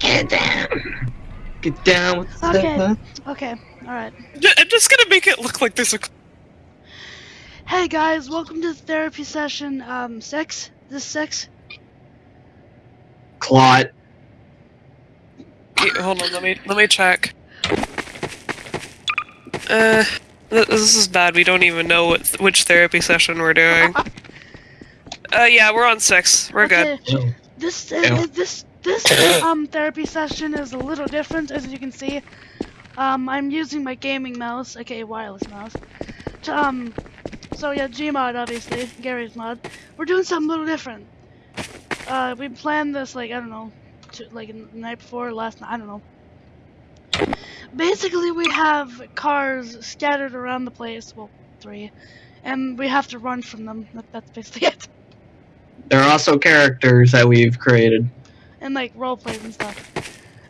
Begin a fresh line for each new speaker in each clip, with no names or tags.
Get down. Get down with the
Okay.
stuff.
Okay, alright.
I'm just gonna make it look like there's a.
Hey guys, welcome to the therapy session, um, six? This six?
Clot.
Wait, hold on, let me let me check. Uh, th- this is bad. We don't even know what which therapy session we're doing. Uh, yeah, we're on six. We're good.
Okay, This, uh,
Yeah.
this, this, um, therapy session is a little different, as you can see. Um, I'm using my gaming mouse, aka wireless mouse. To, um, so yeah, Gmod, obviously, Garry's mod. We're doing something a little different. Uh, we planned this, like, I don't know, to, like, the night before, last night, I don't know. Basically, we have cars scattered around the place, well, three, and we have to run from them. That, that's basically it.
There are also characters that we've created.
And like role plays and stuff.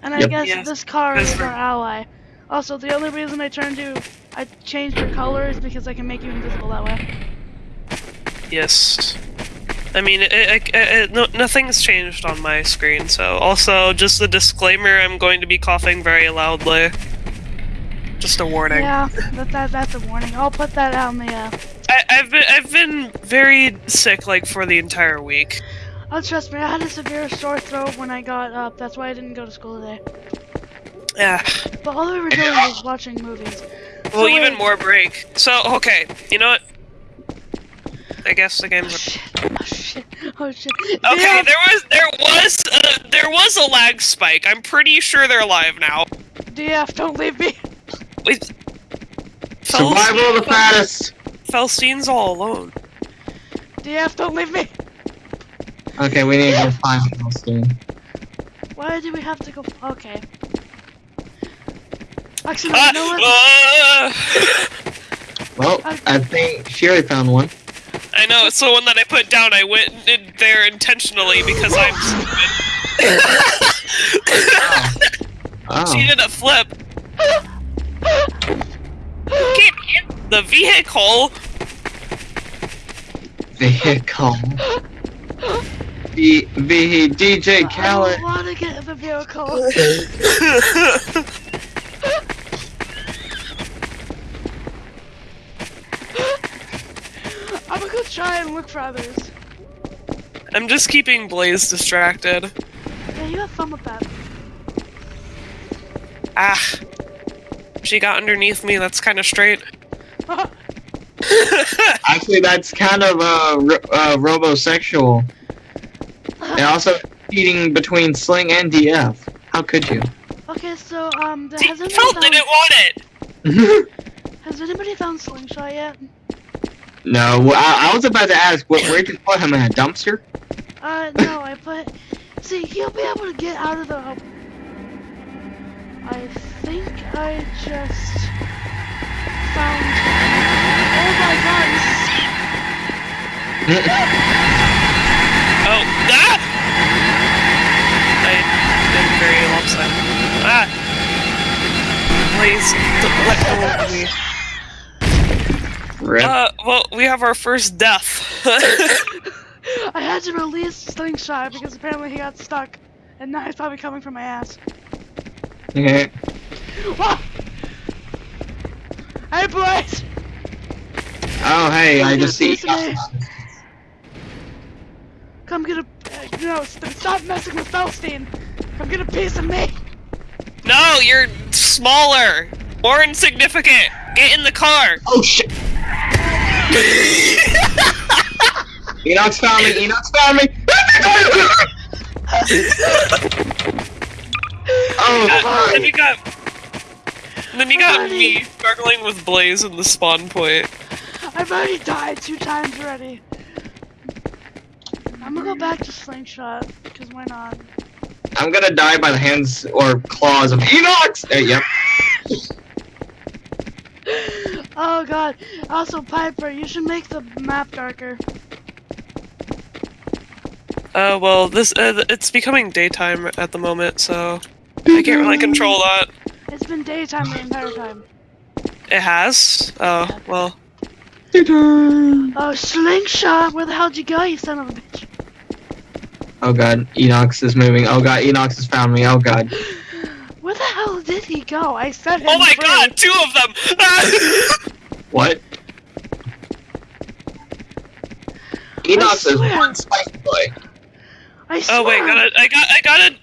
And I
Yep.
guess
Yes,
this car
that's
is our ally. Also, the only reason I turned you, I changed your color is because I can make you invisible that way.
Yes. I mean, it, it, it, it, no, nothing's changed on my screen. So, also, just a disclaimer: I'm going to be coughing very loudly. Just a warning.
Yeah, that, that that's a warning. I'll put that out in the. Uh,
I, I've been I've been very sick like for the entire week.
Oh, trust me, I had a severe sore throat when I got up. That's why I didn't go to school today.
Yeah.
But all we were doing was watching movies.
Well,
So
even
wait-
more break. So okay, you know what? I guess the
Oh
game's
shit! Oh shit! Oh shit!
okay.
Yeah,
There was there was uh, there was a lag spike. I'm pretty sure they're alive now.
DF, don't leave me.
Wait.
Survival of the fattest.
Felstein's all alone.
DF, don't leave me.
Okay, we need to find Milestone.
Why do we have to go? Okay. Actually,
Ah,
you know what?
ah!
Well, I think Sherry found one.
I know it's the one that I put down. I went in there intentionally because I'm stupid.
Oh.
she did a flip. Can't hit the vehicle.
Vehicle. V, v DJ
I
Khaled.
don't want to get in the vehicle. I'm gonna go try and look for others.
I'm just keeping Blaze distracted.
Yeah, you have fun with that.
Ah. She got underneath me, that's kind of straight.
Actually, that's kind of uh, ro- uh, robosexual. And also cheating between Sling and DF. How could you?
okay, so um, th-
See,
has anybody found,
didn't want it!
has anybody found Slingshot yet?
no, I, I was about to ask, where, where'd you put him in a dumpster?
Uh, no, I put. See, he'll be able to get out of the. I think I just found. Oh my god! this is-
Oh, ah! I am very lopsided. Ah! Please, don't let go of me.
Rip.
Uh, well, we have our first death.
I had to release Slingshot because apparently he got stuck, and now he's probably coming for my ass.
Okay.
Hey, boys!
Oh, hey, I just see.
Listen to me. Come get a. Uh, no, st- stop messing with Felstein! Come get a piece of me!
no, you're smaller, more insignificant. Get in the car.
Oh shit! Enox found me. Enox found me. oh
Uh, then
fuck!
you got. Then you got
Buddy.
me struggling with Blaze in the spawn point.
I've already died two times already. I'm gonna go back to Slingshot, because why not?
I'm gonna die by the hands or claws of Enox. Uh, yep.
Oh god. Also, Piper, you should make the map darker.
Uh, well, this uh, it's becoming daytime at the moment, so I can't really control that.
It's been daytime the entire time.
It has. Oh well.
Oh, Slingshot! Where the hell did you go, you son of a bitch?
Oh god, Enox is moving. Oh god, Enox has found me. Oh god.
Where the hell did he go? I set him
Oh my
free.
god, two of them!
What? Enox is one spice boy.
I swear,
oh wait, I got it. I got. I gotta.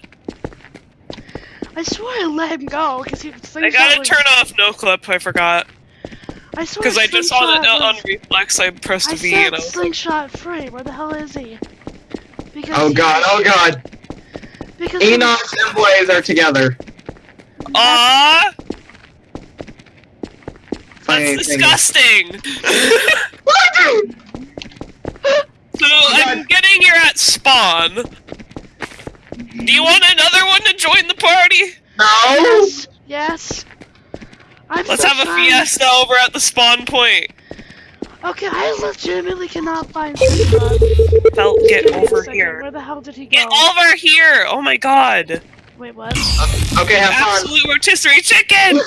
I swear I let him go because he.
I
slingshot I
gotta
was-
turn off no clip. I forgot
I swear.
because I just saw that
Slingshot
on reflex. I pressed
I
a V
said
and I was
slingshot free. Where the hell is he? Because
Oh god, oh god.
Because he was-
and Blaze are together.
Aww,
Funny
that's
thing-
disgusting. so
Oh
I'm getting you're at spawn. Do you want another one to join the party?
No!
Yes. Yes. I'm
Let's
so
have a fiesta over at the spawn point.
Okay, I legitimately cannot find slingshot.
Felt, get
Give
over here.
Where the hell did he go?
Get over here! Oh my god.
Wait, what?
Okay, have fun.
Absolute rotisserie chicken!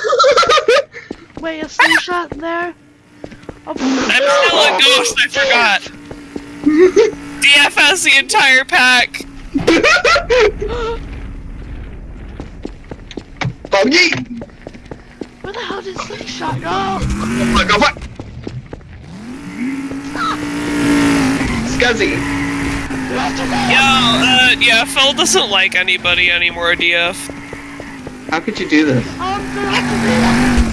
Wait, a slingshot there? Oh,
I'm still a ghost, I forgot. DF has the entire pack.
Buggy!
Where the hell did slingshot go?
Look, go for Scuzzy.
Yo, uh, yeah, Phil doesn't like anybody anymore, DF.
How could you do this?
I'm gonna have to do that.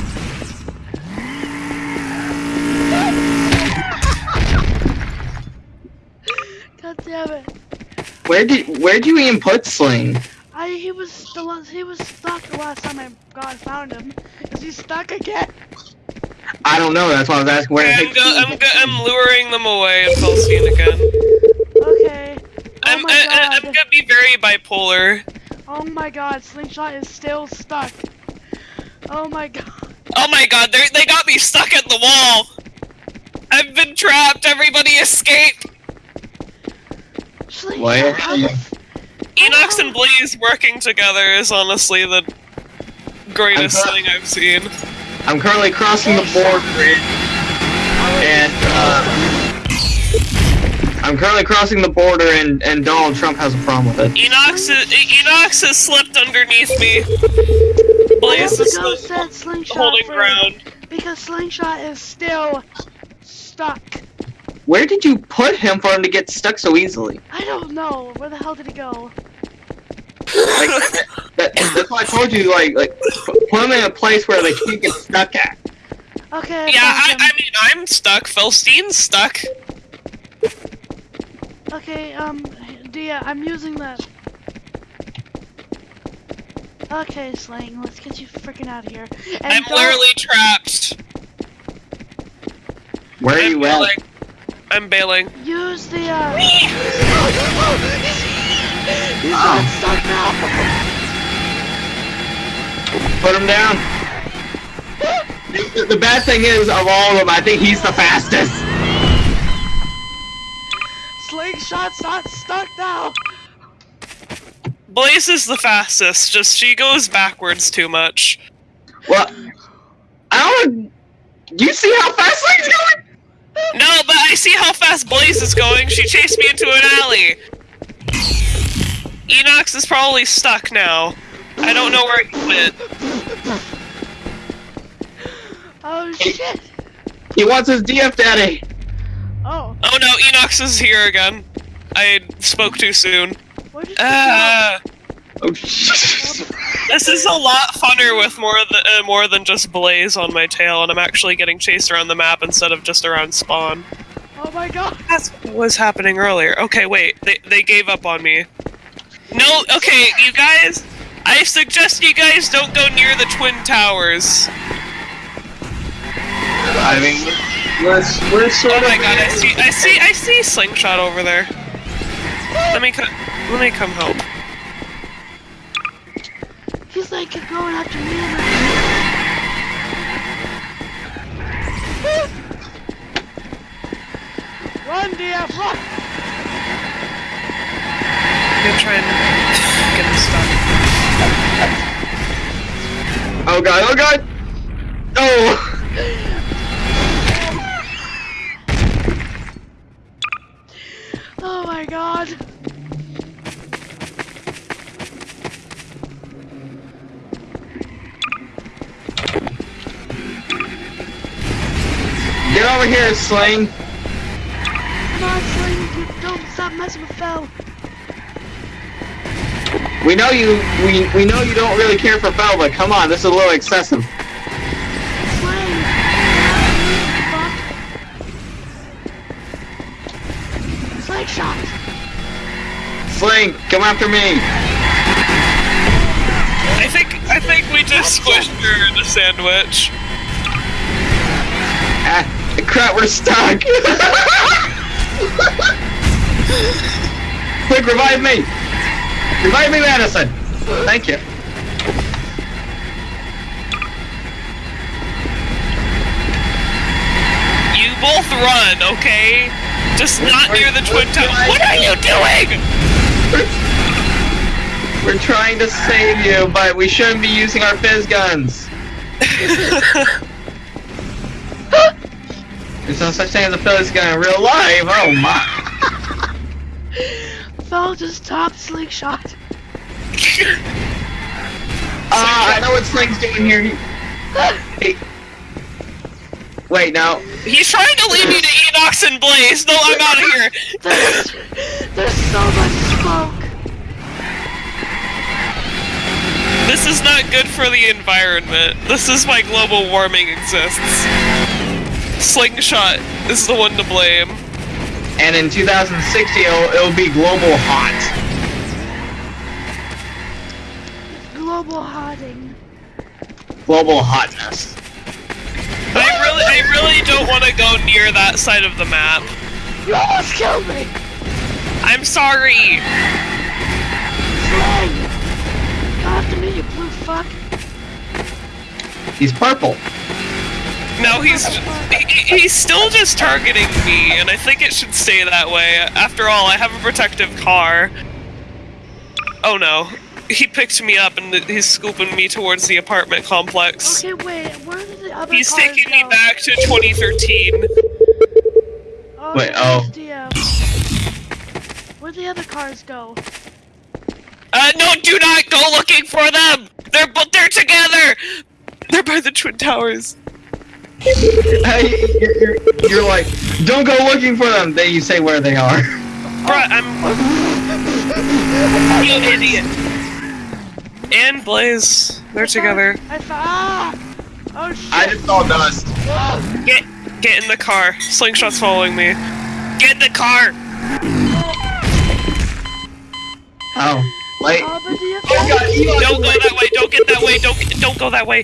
God damn it.
Where did where do you even put Sling?
I he was the last, he was stuck the last time I God found him. Is he stuck again?
I don't know. That's why I was asking where. the
I'm, go- I'm, go- I'm luring them away and Phil's seen again.
Okay. Oh
I'm,
my
I, I, I'm gonna be very bipolar.
Oh my god, Slingshot is still stuck. Oh my god.
Oh my god, they they got me stuck at the wall! I've been trapped, everybody escape!
Slingshot,
Why-
how the f-
Enox and oh. Blaze working together is honestly the greatest thing I've seen.
I'm currently crossing the border, and uh, I'm currently crossing the border, and and Donald Trump has a problem with it.
Enox is, Enox has slipped underneath me.
I
Blaze is
to go
still
set Slingshot
holding
free
ground.
because Slingshot is still stuck.
Where did you put him for him to get stuck so easily?
I don't know. Where the hell did he go?
Like, that, that's why I told you, like, like put them in a place where they can't get stuck at.
Okay.
Yeah, I. I mean, I'm stuck. Philstein's stuck.
Okay, um, Dia, I'm using that. Okay, Slang, let's get you freaking out of here. And
I'm
don't-
literally trapped.
Where are
I'm
you at?
bailing. I'm bailing.
Use the, uh... He's not oh. stuck now!
Put him down. The, the bad thing is, of all of them, I think he's the fastest.
Slingshot's not stuck now!
Blaze is the fastest, just she goes backwards too much.
Well, I don't. You see how fast Sling's going?
No, but I see how fast Blaze is going. She chased me into an alley. Enox is probably stuck now. I don't know where he went.
Oh shit!
He wants his DF daddy.
Oh,
Oh no, Enox is here again. I spoke too soon.
where did you
Uh,
Oh shit.
this is a lot funner with more than uh, more than just Blaze on my tail, and I'm actually getting chased around the map instead of just around spawn.
Oh my god!
That's what was happening earlier. Okay, wait, they they gave up on me. No, okay, you guys. I suggest you guys don't go near the twin towers.
I mean, we're, we're sort
Oh
of.
my god, I see, I see, I see slingshot over there. Let me come, let me come help.
He's like going after me and Run, DF, run!
try and get him stunned.
Oh god, oh god! Oh!
oh my god!
Get over here, Slain.
Come on, Slain, you don't stop messing with Fell!
We know you. We we know you don't really care for Bell, but come on, this is a little excessive.
Sling! Fuck! Sling shot!
Sling, come after me.
I think I think we just squished her in a sandwich.
Ah, crap, we're stuck. Quick, revive me. Revive me, Madison. Thank you.
You both run, okay? Just not near the twin towers. What are you doing?
We're trying to save you, but we shouldn't be using our physguns. There's no such thing as a physgun in real life. Oh my.
Phil just stopped Sling shot.
Ah, I know what Sling's doing here. He, he, wait, no.
He's trying to lead me to Enox and Blaze. No, I'm out of here.
There's, there's so much smoke.
This is not good for the environment. This is why global warming exists. Slingshot is the one to blame.
And in 2060, it'll, it'll be global hot.
Global hotting.
Global hotness.
I really, I really don't want to go near that side of the map.
You almost killed me!
I'm sorry.
Sling! Come after me, you blue fuck.
He's purple.
No, he's he, he's still just targeting me, and I think it should stay that way. After all, I have a protective car. Oh no, he picked me up and he's scooping me towards the apartment complex.
Okay, wait, where did the other cars?
He's
cars
taking me back to 2013.
Oh,
Wait, oh.
Where'd the other cars go?
Uh, no, do not go looking for them. They're but they're together. They're by the twin towers.
Hey, you're, you're, you're like, don't go looking for them. Then you say where they are.
Bruh, I'm. You idiot. And Blaze, they're together.
I found. Ah! Oh shit!
I just saw dust.
Get, get in the car. Slingshot's following me. Get in the car.
Oh, wait.
Oh,
Oh god,
effect.
Elon-
Don't go that way. Don't get that way. Don't don't go that way.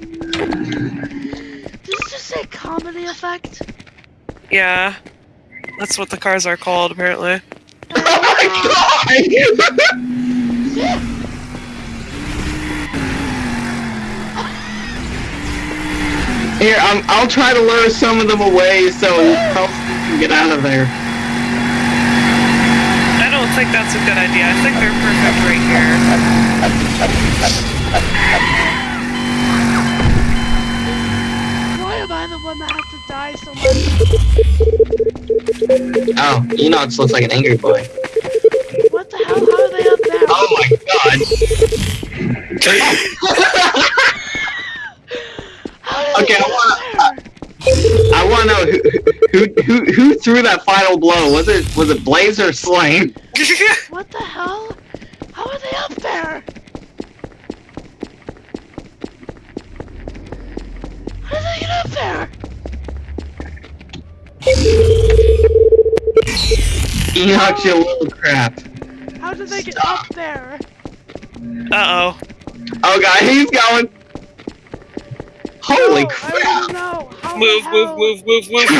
Did you just say comedy effect?
Yeah, that's what the cars are called apparently.
Oh my god! Here, I'm, I'll try to lure some of them away so helps them get out of there.
I don't think that's a good idea. I think they're perfect right here.
Why am I the one that has to die so much?
Oh, Enox looks like an angry boy.
What the hell? How are they up there?
Oh my god!
How did
Okay, I wanna-
up?
I want to know who, who who who threw that final blow. Was it was it Blaze or Slane?
What the hell? How are they up there? How did they get up there?
Enox, you little crap.
How did they get up there?
uh oh.
Oh god, he's going. Holy
no, I
crap!
don't know. How
Move,
the
move,
hell?
move, move, move.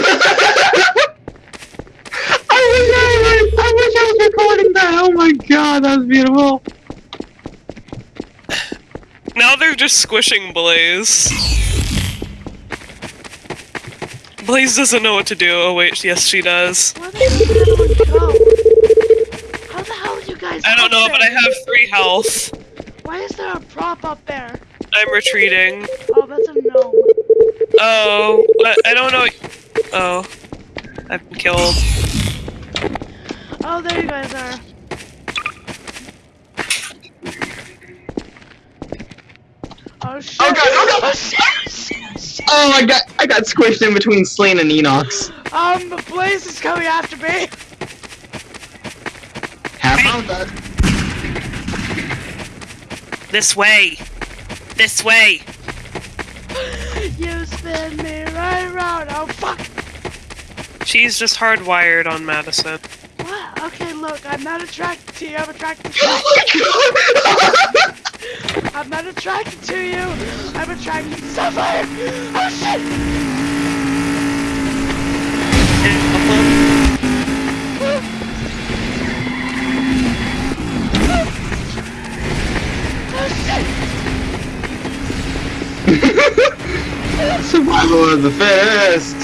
I wish I was, I wish I was recording that. Oh my god, that was beautiful.
Now they're just squishing Blaze. Blaze doesn't know what to do. Oh wait, yes she does.
Where the hell did? How the hell are you guys
I don't
up
know, but I have three health.
Why is there a prop up there?
I'm retreating.
Oh, that's a gnome.
Oh, I, I don't know. Oh, I've been killed.
Oh, there you guys are. Oh shit!
Oh god, oh god!
Oh shit! shit, shit.
Oh, I got I got squished in between Sleen and Enox.
Um, Blaze is coming after me.
Have fun with that.
This way. This way.
You spin me right around. Oh fuck.
She's just hardwired on Madison.
What? Okay, look, I'm not attracted to you. I'm attracted to
Oh my god!
I'm not attracted to you. I'm attracted to Sapphire. Oh shit! Oh shit!
Survival of the fittest.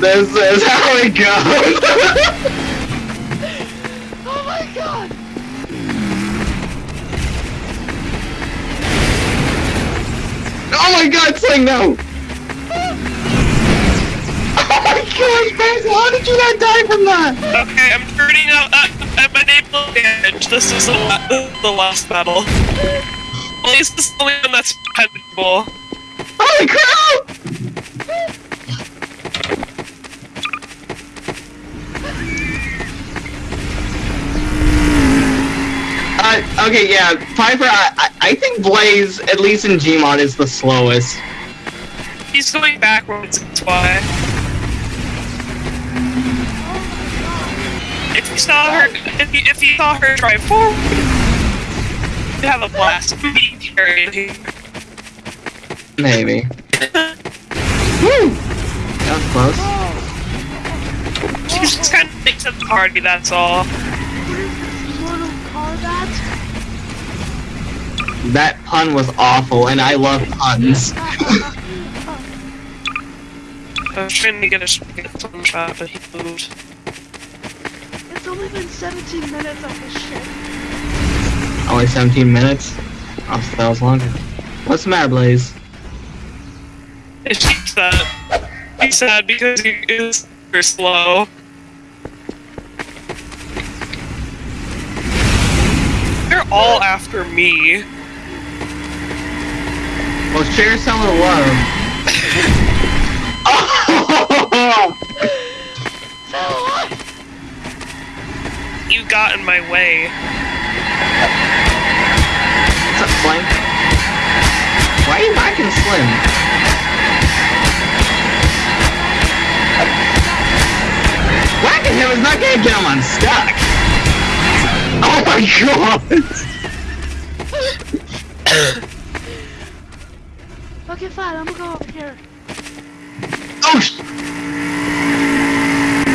This is how it goes.
Oh my god!
oh my god, Sling, no! Oh my gosh, Basil, how did you not die from that?
Okay, I'm turning out uh, at my naval damage. This is the, la- the last battle. this is the only one that's dependable.
Holy crap! Uh, okay, yeah, Piper, I, I, think Blaze, at least in Gmod, is the slowest.
He's going backwards, that's why. If you saw her, if you, if you saw her drive forward, you'd have a blast. Be carried.
Maybe. Woo! That was close.
She just kind of thinks up the party, that's all.
Mortal Kombat?
That pun was awful, and I love puns.
I was trying to get a sh- get a sun shot, but he moved.
It's only been 17 minutes of this shit.
Only 17 minutes? Oh, so that was longer. What's the matter, Blaze?
And she's sad. He's sad because he is super slow. They're all after me.
Well, share some of the love. oh!
You got in my way.
What's up, Slim? Why are you backing Slim? Whacking him is not gonna get him unstuck. Oh my god!
Okay, fine, I'm gonna go over here.
Oh sh-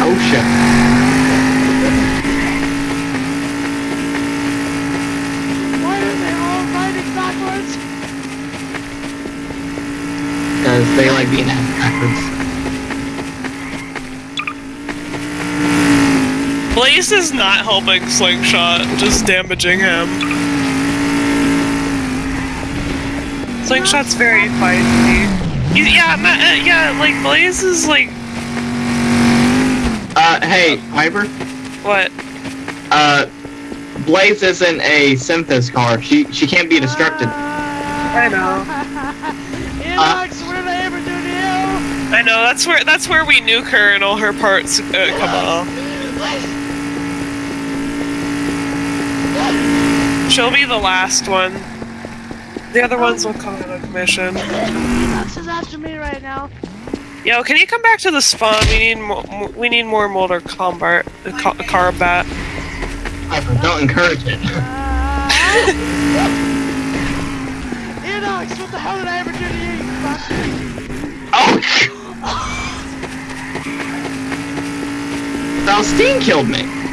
Oh shit.
Why are they all riding backwards?
Because they like being backwards.
Blaze is not helping Slingshot, just damaging him. Slingshot's very feisty. He- Yeah, ma- uh, yeah, like Blaze is like
Uh, hey, Piper?
what?
Uh, Blaze isn't a Synthis car. She she can't be destructed.
I know.
Enox, what did I ever do to you?
I know that's where that's where we nuke her and all her parts uh, come off. She'll be the last one. The other ones will come out of commission.
Enox is after me right now.
Yo, can you come back to the spawn? We need more. We need more Mortar Kombat. Uh, co- Kombat.
Don't encourage it.
Enox, what the hell did I ever do to you, you bastard?
Oh! Valstein killed me.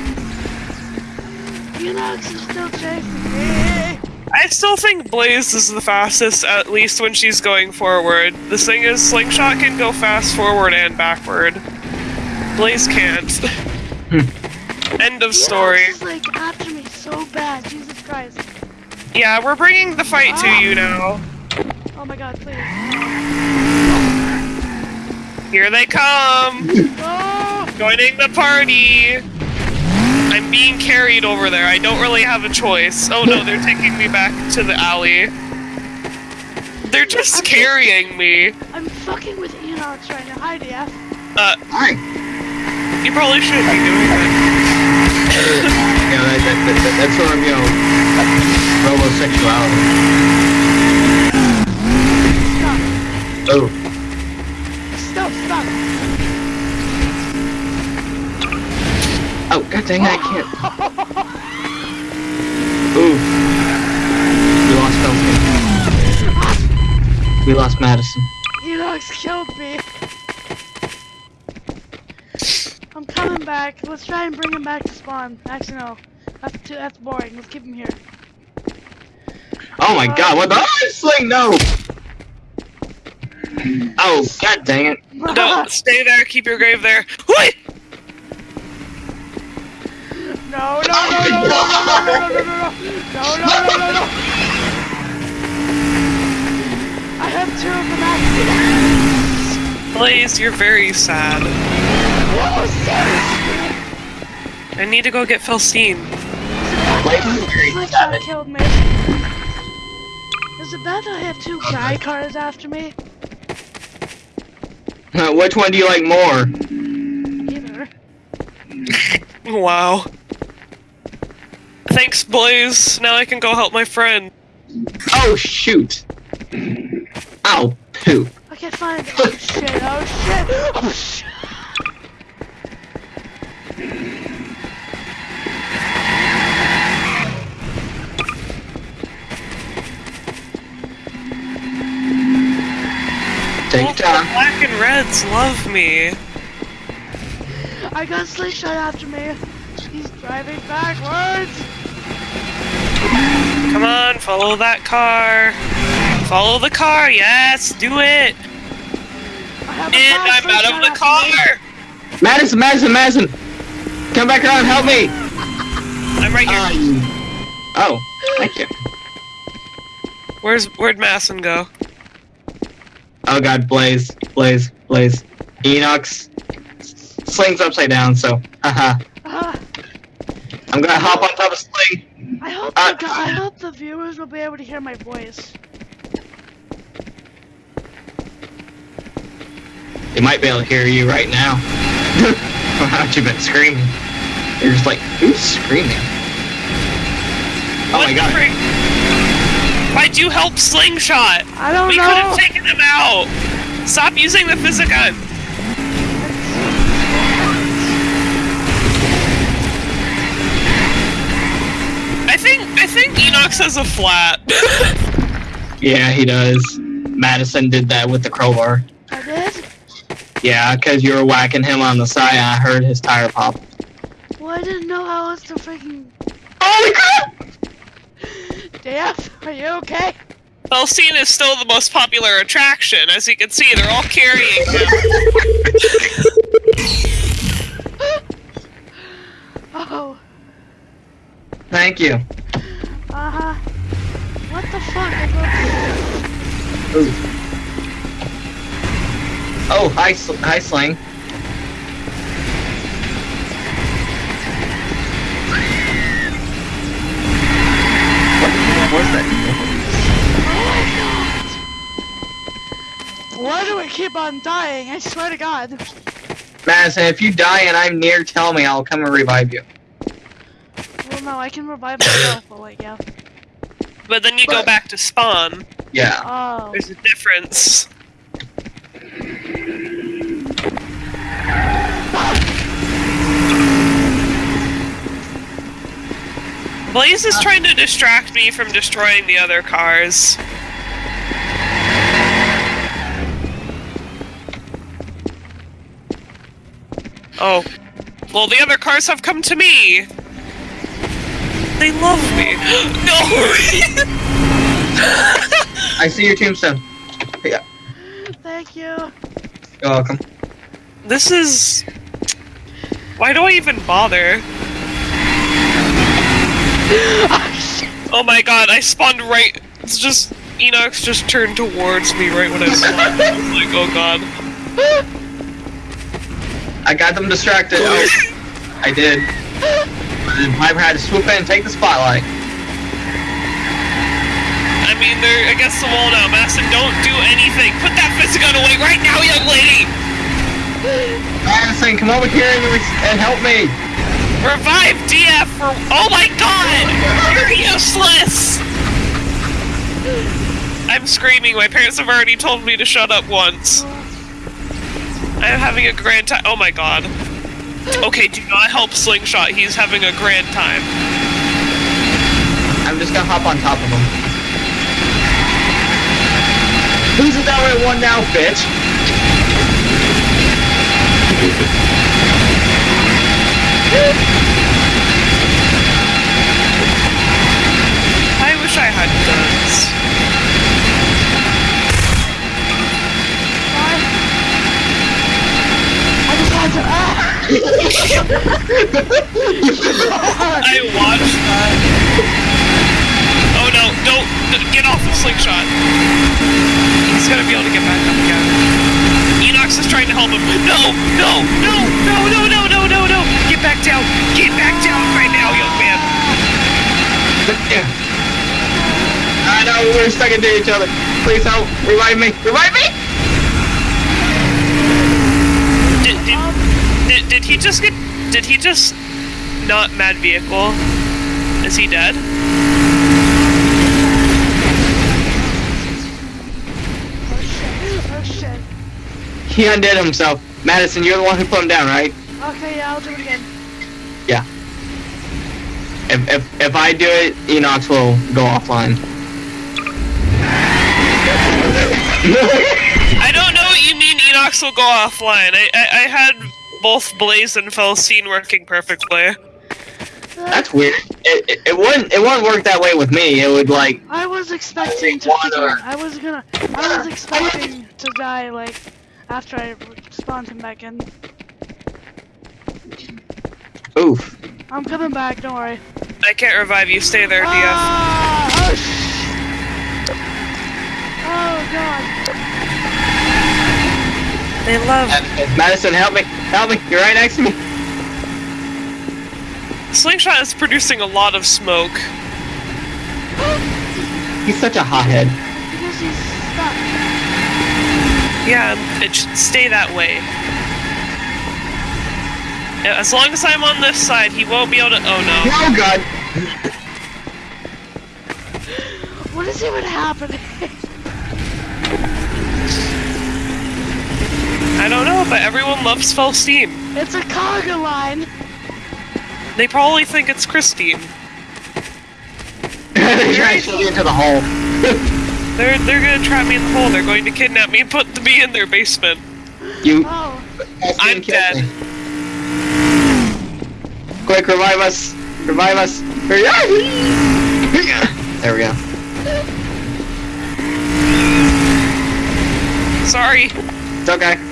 Enox is still chasing me.
I still think Blaze is the fastest, at least when she's going forward. The thing is, Slingshot can go fast forward and backward. Blaze can't. Hmm. End of story.
Enox is like after me so bad, Jesus Christ.
Yeah, we're bringing the fight to you ah. now.
Oh my god, please.
Here they come!
No! Oh.
Joining the party! I'm being carried over there. I don't really have a choice. Oh no, they're taking me back to the alley. They're just
I'm-
carrying me.
I'm fucking with Enox right now. Hi, DF.
Uh,
Hi.
you probably shouldn't be doing that.
Yeah, that, that, that, that, that's sort of, you know, homosexuality.
Stop.
Oh.
Stop, stop.
Oh, god dang it, I can't. Ooh. We lost Felton. We lost Madison.
Enox killed me. I'm coming back. Let's try and bring him back to spawn. Actually, no. That's too. That's boring. Let's keep him here.
Oh my god, what the? Oh, sling, no! Oh, god dang it.
Don't stay there. Keep your grave there. Wait.
No, no, no, no, no, no, no, no, no, no, no, no, no, no, no, no. I have two of them active.
Blaze, you're very sad.
No, seriously.
I need to go get Felstein.
Blaze is very
Glitch
sad.
killed me. Is it bad that I have two guy cars after me?
Uh, Which one do you like more?
Either.
Wow. Thanks, Blaze. Now I can go help my friend.
Oh, shoot. Ow, poop.
Okay, fine. Oh shit, oh shit, oh shit.
Take your
Both the
time.
Black and Reds love me.
I got a slingshot after me. He's driving backwards.
Come on, follow that car. Follow the car. Yes, do it.
I have a
And I'm out of the
slingshot me.
car.
Madison, Madison, Madison! Come back around, help me!
I'm right here.
Um, oh, thank you.
Where's where'd Masson go?
Oh god, Blaze, Blaze, Blaze. Enox. Sling's upside down, so, haha. I'm gonna hop on top of Sling.
I hope
Uh,
the, I hope the viewers will be able to hear my voice.
They might be able to hear you right now. How you been screaming? You're just like, who's screaming? Oh
What
my god.
freak? Why'd you help Slingshot?
I don't know.
We could have taken him out. Stop using the physigun. I think Enox has a flat.
Yeah, he does. Madison did that with the crowbar.
I did?
Yeah, because you were whacking him on the side and I heard his tire pop.
Well, I didn't know how else to freaking.
Holy crap!
Def, are you okay?
Felstein is still the most popular attraction. As you can see, they're all carrying him.
Oh,
Thank you.
Uh huh. What the fuck? I
Ooh. Oh, hi, Sl- hi, Sling. What was that?
Oh! Why do we keep on dying? I swear to God.
Madison, if you die and I'm near, tell me. I'll come and revive you.
Well, no, I can revive myself, but like, yeah.
But then you go back to spawn.
Yeah.
Oh.
There's a difference. Blaze is trying to distract me from destroying the other cars. Oh. Well, the other cars have come to me. They love me. no!
I see your tombstone. Yeah, uh,
Thank you.
you're welcome.
this is. Why do I even bother?
oh.
My god, I spawned right. It's just. Enox just turned towards me right when I spawned. I was like, oh god.
I got them distracted. Oh, I did. And Piper had to swoop in and take the spotlight.
I'm mean, they're against the wall now. Madison, don't do anything. Put that fist gun away right now, young lady!
Madison, come over here and, and help me.
Revive DF for. Oh my god! You're useless! I'm screaming. My parents have already told me to shut up once. I'm having a grand time. Oh my god. Okay, do not help Slingshot. He's having a grand time.
I'm just gonna hop on top of him. Who's the downward one now, bitch?
I wish I had guns.
Fine. I just had to. Ah!
I watched that. Oh no, no, no, get off the slingshot. He's gonna be able to get back up again. Enox is trying to help him. No, no, no, no, no, no, no, no, no! Get back down! Get back down right now, young man!
Ah, I know we're stuck into each other. Please help! Revive me! Revive me!
Did, did, did, did he just get. Did he just not mad vehicle? Is he dead?
Oh shit. Oh shit.
He undid himself. Madison, you're the one who put him down, right?
Okay, yeah, I'll do it again.
Yeah. If if if I do it, Enox will go offline.
I don't know what you mean Enox will go offline. I, I, I had both Blaze and Felstein working perfectly.
That's weird. It, it, it wouldn't it wouldn't work that way with me. It would like
I was expecting to.
Water.
I was gonna. I was expecting to die like after I spawned him back in.
oof.
I'm coming back. Don't worry.
I can't revive you. Stay there, DF.
Ah! Oh sh! Oh god.
They love.
Madison, help me! Help me! You're right next to me.
Slingshot is producing a lot of smoke.
He's such a hothead.
Because he's stuck.
Yeah, it should stay that way. As long as I'm on this side, he won't be able to. Oh no.
Oh god!
What is even happening?
I don't know, but everyone loves Felstein.
It's a cargo line.
They probably think it's Christine.
They're trying to shove me into the hole.
They're they're gonna trap me in the hole. They're going to kidnap me and put me in their basement.
You.
Oh.
I'm dead.
Quick, revive us! Revive us! Hurry up! There we go.
Sorry.
It's okay.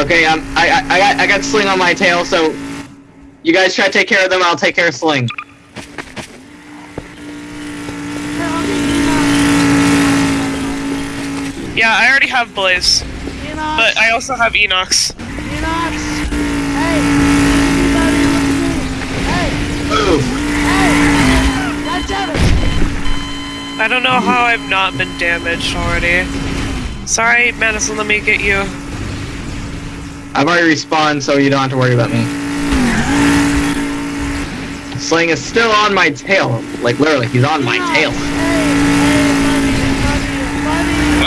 Okay, um, I, I, I got, I got Sling on my tail, so you guys try to take care of them. I'll take care of Sling.
Yeah, I already have Blaze,
Enox.
but I also have Enox.
Enox. Hey. Everybody look at me. Hey.
Move.
Hey. God damn it.
I don't know how I've not been damaged already. Sorry, Madison, let me get you.
I've already respawned, so you don't have to worry about me. Sling is still on my tail. Like, literally, he's on my tail.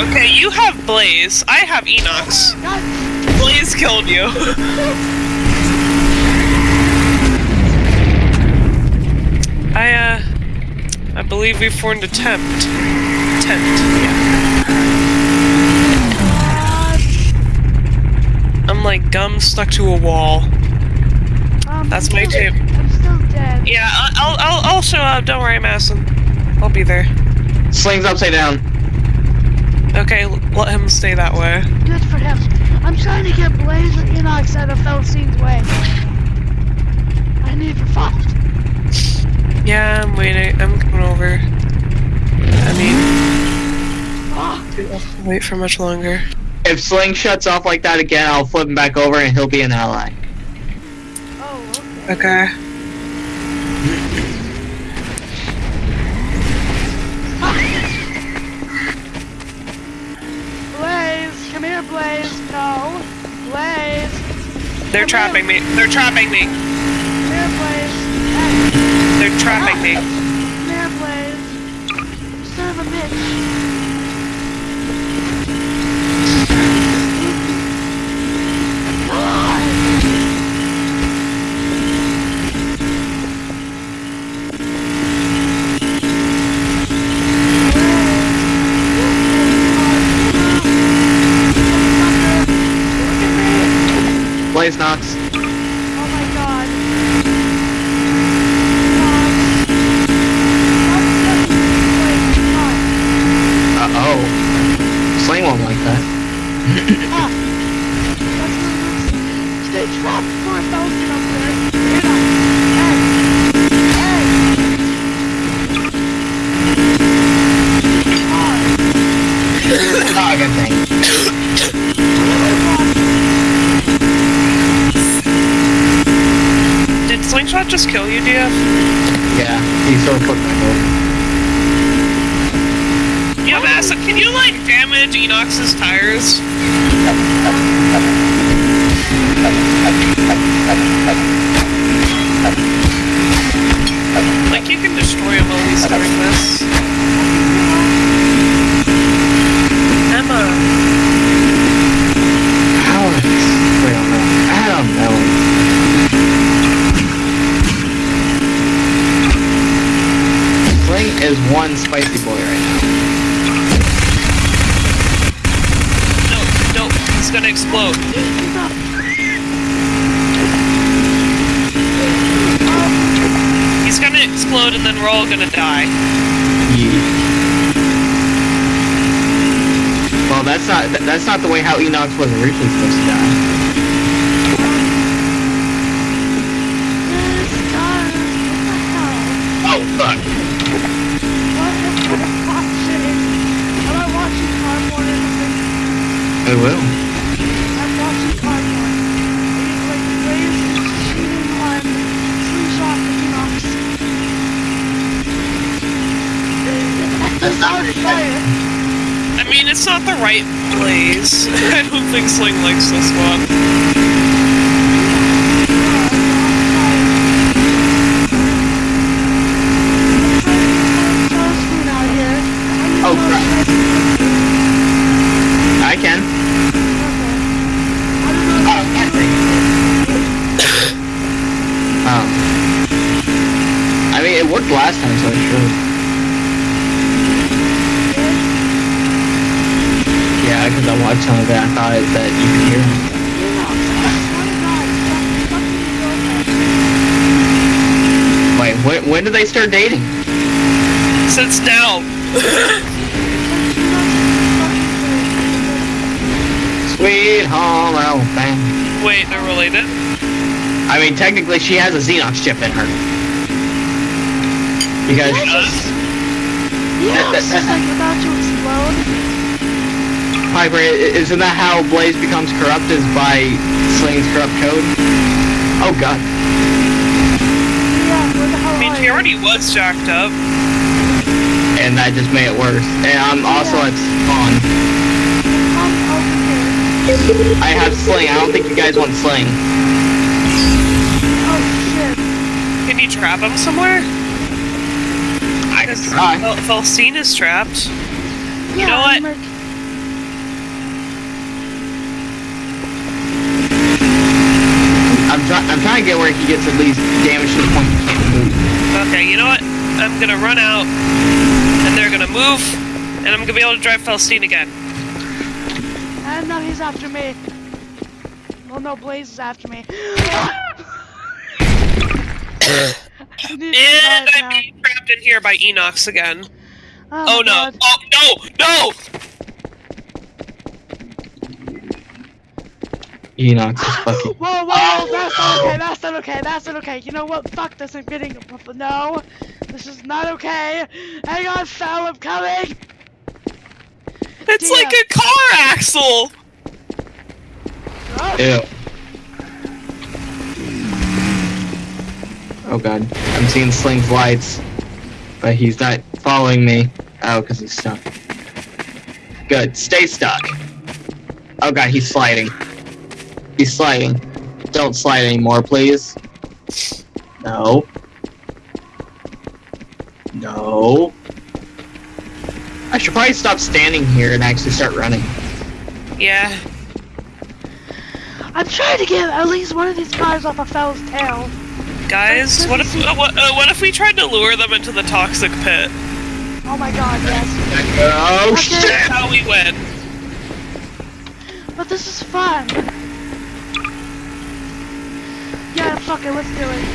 Okay, you have Blaze. I have Enox. Blaze killed you. I, uh, I believe we formed a tent. Tent, yeah. I'm like gum stuck to a wall.
Um,
That's
I'm
my
still-
tape.
I'm still dead.
Yeah, I- I'll, I'll, I'll show up. Don't worry, Madison. I'll be there.
Sling's upside down.
Okay, let him stay that way.
Good for him. I'm trying to get Blaze and Enox out of Felstein's way. I need revive.
Yeah, I'm waiting. I'm coming over. I mean,
Ah,
wait for much longer.
If Sling shuts off like that again, I'll flip him back over and he'll be an ally.
Oh, okay.
Blaze, come here, Blaze. No, Blaze,
They're trapping me. They're trapping me.
come here, Blaze. Hey,
They're trapping me.
come here, Blaze. Son of a bitch.
Blaze Knox.
Oh my god.
Uh oh. Sling won't like that.
Stay trapped for a thousand up there. Get up. Hey. Hey.
Oh, good thing.
Slingshot just kill you, DF?
Yeah, he sort of put my over.
Yo, Massa, can you, like, damage Enox's tires? Like, you can destroy him while he's doing this. Emma.
Alex. Wait, I don't know. I don't know. Sling is one spicy boy right now.
No, no, he's gonna explode. He's gonna explode and then we're all gonna die.
Yeet. Well, that's not that's not the way how Enox was originally supposed to die.
Yes, guys. What the hell?
Oh fuck!
What the fuck shit? Am I watching Cardboard or something?
I will.
I mean, it's not the right place. I don't think Sling likes this one.
Oh, crap. I can. Oh, can't Oh. I mean, it worked last time, so it should. Yeah, because I watched some of it. I thought it, that you could hear him. Wait, when, when did they start dating?
Since now.
Sweet home Alabama.
Wait, they're related?
I mean, technically, she has a Xenox chip in her. Because
Yeah, it's just like about to explode.
Piper, isn't that how Blaze becomes corrupt? Is by Sling's corrupt code? Oh god.
Yeah, where the hell
I mean,
are
he already was jacked up.
And that just made it worse. And I'm also at spawn.
Come over here.
I have Sling. I don't think you guys want Sling.
Oh shit.
Can you trap him somewhere?
I can
Because
try.
Fel- Felstein is trapped.
Yeah,
know what?
I'm like-
I'm trying. I'm trying to get where he gets at least damage to the point he can't move.
Okay, you know what? I'm gonna run out, and they're gonna move, and I'm gonna be able to drive Felstein again.
And now he's after me. Well, no, Blaze is after me. I
And I'm
now.
being trapped in here by Enox again.
Oh,
Oh no!
God.
Oh no! No!
Enox is fucking.
Whoa, whoa, that's not okay, that's not okay, that's not okay. You know what? Fuck this, I'm getting. No, this is not okay. Hang on, Sal, I'm coming.
It's
Damn.
like a car axle.
Oh,
Ew. Oh god. I'm seeing Sling's lights. But he's not following me. Oh, because he's stuck. Good. Stay stuck. Oh god, he's sliding. He's sliding. Don't slide anymore, please. No. No. I should probably stop standing here and actually start running.
Yeah.
I'm trying to get at least one of these cars off a fell's tail.
Guys, what if uh, what, uh, what if we tried to lure them into the toxic pit?
Oh my god, yes.
Oh
Okay.
shit!
How we win.
But this is fun. Yeah, fuck it, let's do it.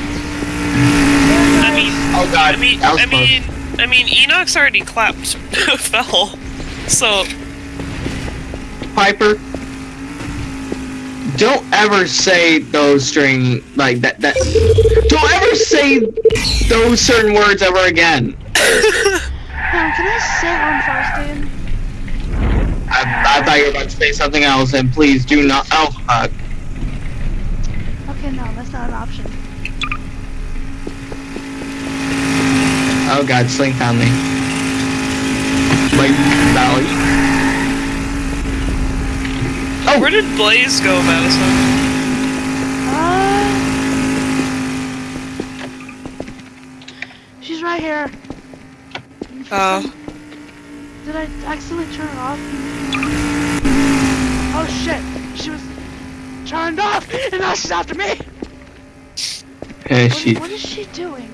I mean,
Oh god,
I mean, I mean, I mean, Enoch's already clapped fell. So
Piper, don't ever say those string like that. That don't ever say those certain words ever again.
Now, can I sit on Faustine?
I, I thought you were about to say something else, and please do not. Oh fuck!
Okay, no, that's not an option.
Oh god, Sling found me. Like Valley. Oh,
where did Blaze go, Madison?
Uh, she's right here.
Oh.
Did I accidentally turn it off? Oh shit! She was turned off, and now she's after me.
and
What,
she.
what is she doing?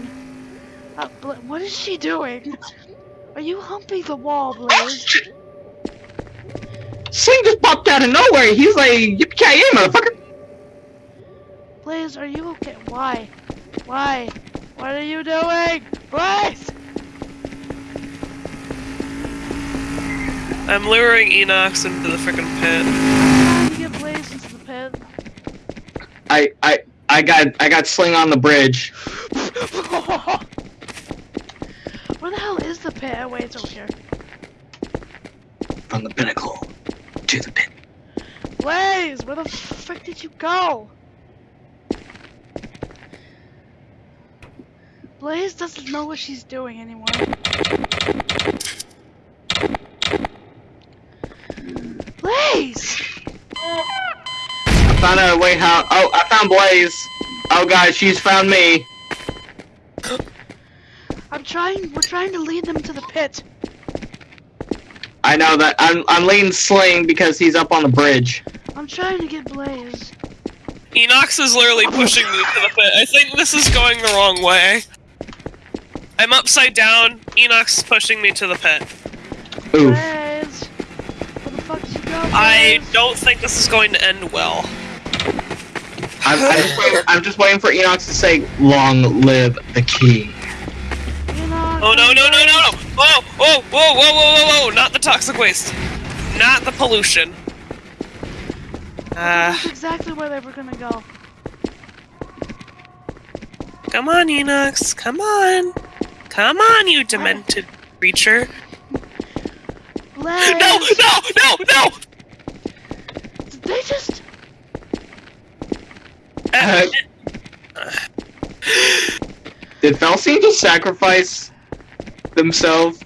Uh, Bla- what is she doing? Are you humping the wall, Blaze?
Sling just popped out of nowhere. He's like, yippee ki motherfucker.
Blaze, are you okay? Why? Why? What are you doing? Blaze!
I'm luring Enox into the freaking pit.
I'm trying to get Blaze into the pit.
I, I, I got, I got Sling on the bridge.
Where the hell is the pit? Oh, wait, it's over here.
From the pinnacle to the pit.
Blaze, where the frick did you go? Blaze doesn't know what she's doing anymore. Blaze!
I found out a way how. Oh, I found Blaze. Oh god, she's found me.
I'm trying, we're trying to lead them to the pit.
I know that I'm, I'm leading Sling because he's up on the bridge.
I'm trying to get Blaze.
Enox is literally pushing me to the pit. I think this is going the wrong way. I'm upside down. Enox is pushing me to the pit.
Oof.
Blaze! Where the fuck did you go,
I don't think this is going to end well.
I'm, I'm, just waiting, I'm just waiting for Enox to say, "Long live the king."
You know,
Oh no no no no no! Whoa whoa whoa whoa whoa whoa whoa! Not the toxic waste. Not the pollution. Uh,
That's exactly where they were gonna go.
come on, Enox. Come on. Come on, you demented creature.
Blaze!
No no no no!
Did they just...
Uh,
Did Felstein just sacrifice themselves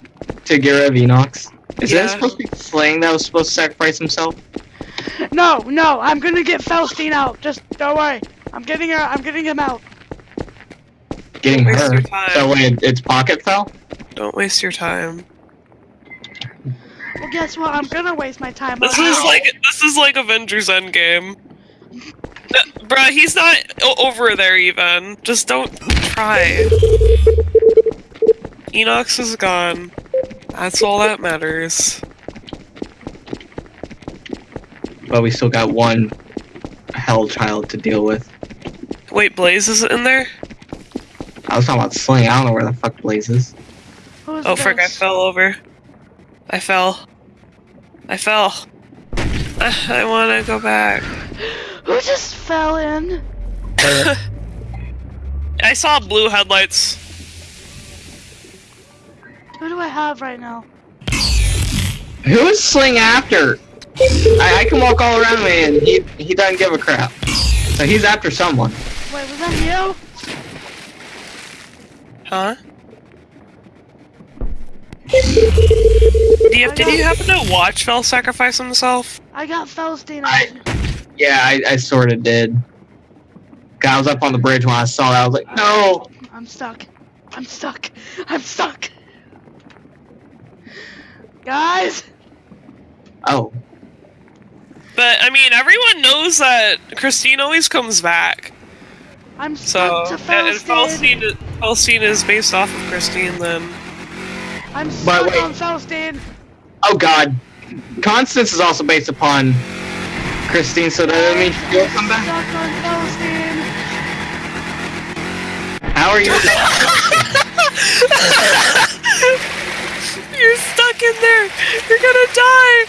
to get rid of Enox? Is
Yeah.
that supposed to be Sling that was supposed to sacrifice himself?
No, no, I'm gonna get Faustine out. Just don't worry. I'm getting her. I'm getting him out.
Getting
Waste
her.
your.
So wait, it's pocket fell?
don't waste your time.
Well, guess what? I'm gonna waste my time.
This is
her.
like this is like Avengers Endgame. Uh, bruh, he's not over there even. Just don't try. Enox is gone. That's all that matters.
But we still got one hell child to deal with.
Wait, Blaze is in there?
I was talking about Sling. I don't know where the fuck Blaze is.
Who's
Oh frick, I fell over. I fell. I fell. I wanna go back.
Who just fell in?
I saw blue headlights.
Who do I have right now?
Who is Sling after? I, I can walk all around me and he he doesn't give a crap. So he's after someone.
Wait, was that you?
Huh? DF, did you happen to watch Fell sacrifice himself?
I got Felstein.
I- Yeah, I, I sort of did. 'Cause I was up on the bridge when I saw that. I was like, no.
I'm stuck. I'm stuck. I'm stuck. Guys,
Oh,
But I mean, everyone knows that Christine always comes back.
I'm
So
stuck to
and
Felstein.
Felstein, Felstein is based off of Christine. Then
I'm
But
stuck
wait.
on Felstein.
oh God. Constance is also based upon Christine, so that means she'll come back.
Stuck on Felstein.
How are you?
you're stuck in there. You're gonna die.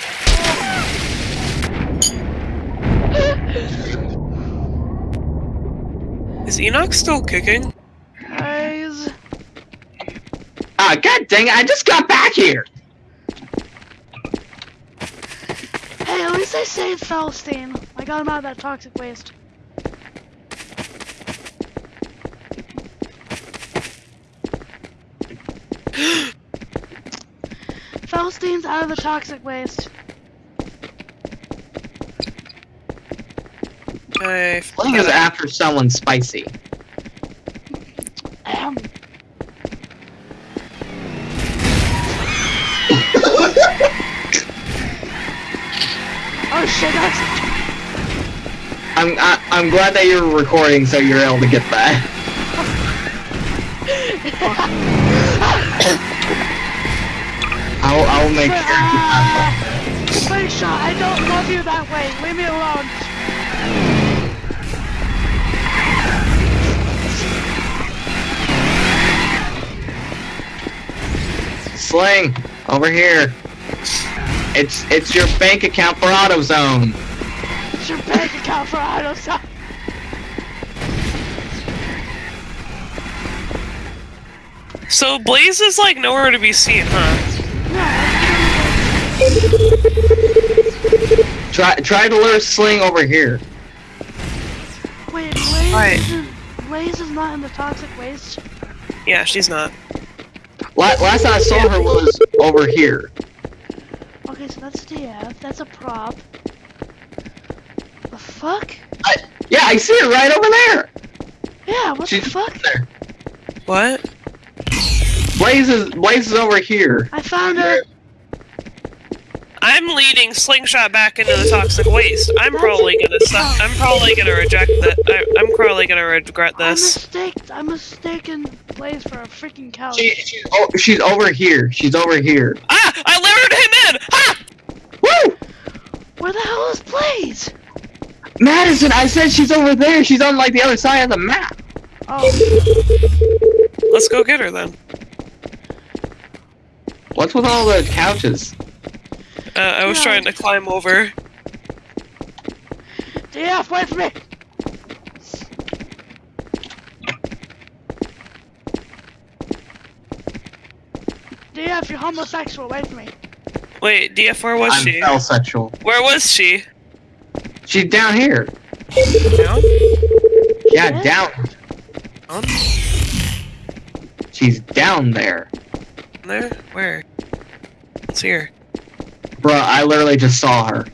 Is Enox still kicking?
Guys,
Ah, God dang it! I just got back here.
hey, at least I saved Felstein. I got him out of that toxic waste. Felstein's out of the toxic waste.
I
Fling is after someone spicy.
Oh shit, that's
I'm I, I'm glad that you're recording, so you're able to get that. I'll I'll make sure.
Ah! Wait, shot, I don't love you that way. Leave me alone.
Sling over here. It's it's your bank account for AutoZone.
It's your bank account for AutoZone.
So Blaze is like nowhere to be seen, huh?
Try try to lure Sling over here.
Wait, Blaze,
Right.
Blaze is not in the toxic waste.
Yeah, she's not.
La- last I saw her was over here.
Okay, so that's DF. That's a prop. The fuck?
I, yeah, I see her right over there.
Yeah, what
She's
the fuck?
there.
What?
Blaze is Blaze is over here.
I found her.
I'm leading Slingshot back into the toxic waste. I'm probably gonna suck. I'm probably gonna reject that. I, I'm probably gonna regret this.
I
this.
mistaked. I mistaken Blaze for a freaking couch.
She, she's oh, she's over here. She's over here.
Ah! I lured him in! Ha!
Woo!
Where the hell is Blaze?
Madison, I said she's over there. She's on like the other side of the map.
Oh,
Let's go get her then.
What's with all the couches?
Uh, I was
Yeah.
trying to climb over.
DF, wait for me. DF, you're homosexual. Wait for me.
Wait, DF, where was
I'm
she?
sexual.
Where was she?
She's down here.
Down?
Yeah,
Yeah.
down.
Down?
She's down there.
There? Where? Let's see
Bruh, I literally just saw her.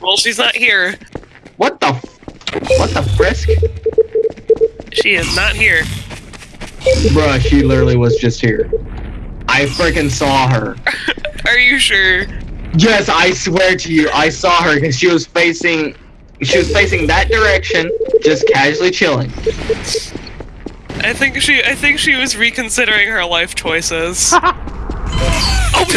Well, she's not here.
What the f- What the frisk?
She is not here.
Bruh, she literally was just here. I freaking saw her.
Are you sure?
Yes, I swear to you, I saw her because she was facing, she was facing that direction, just casually chilling.
I think she. I think she was reconsidering her life choices. oh,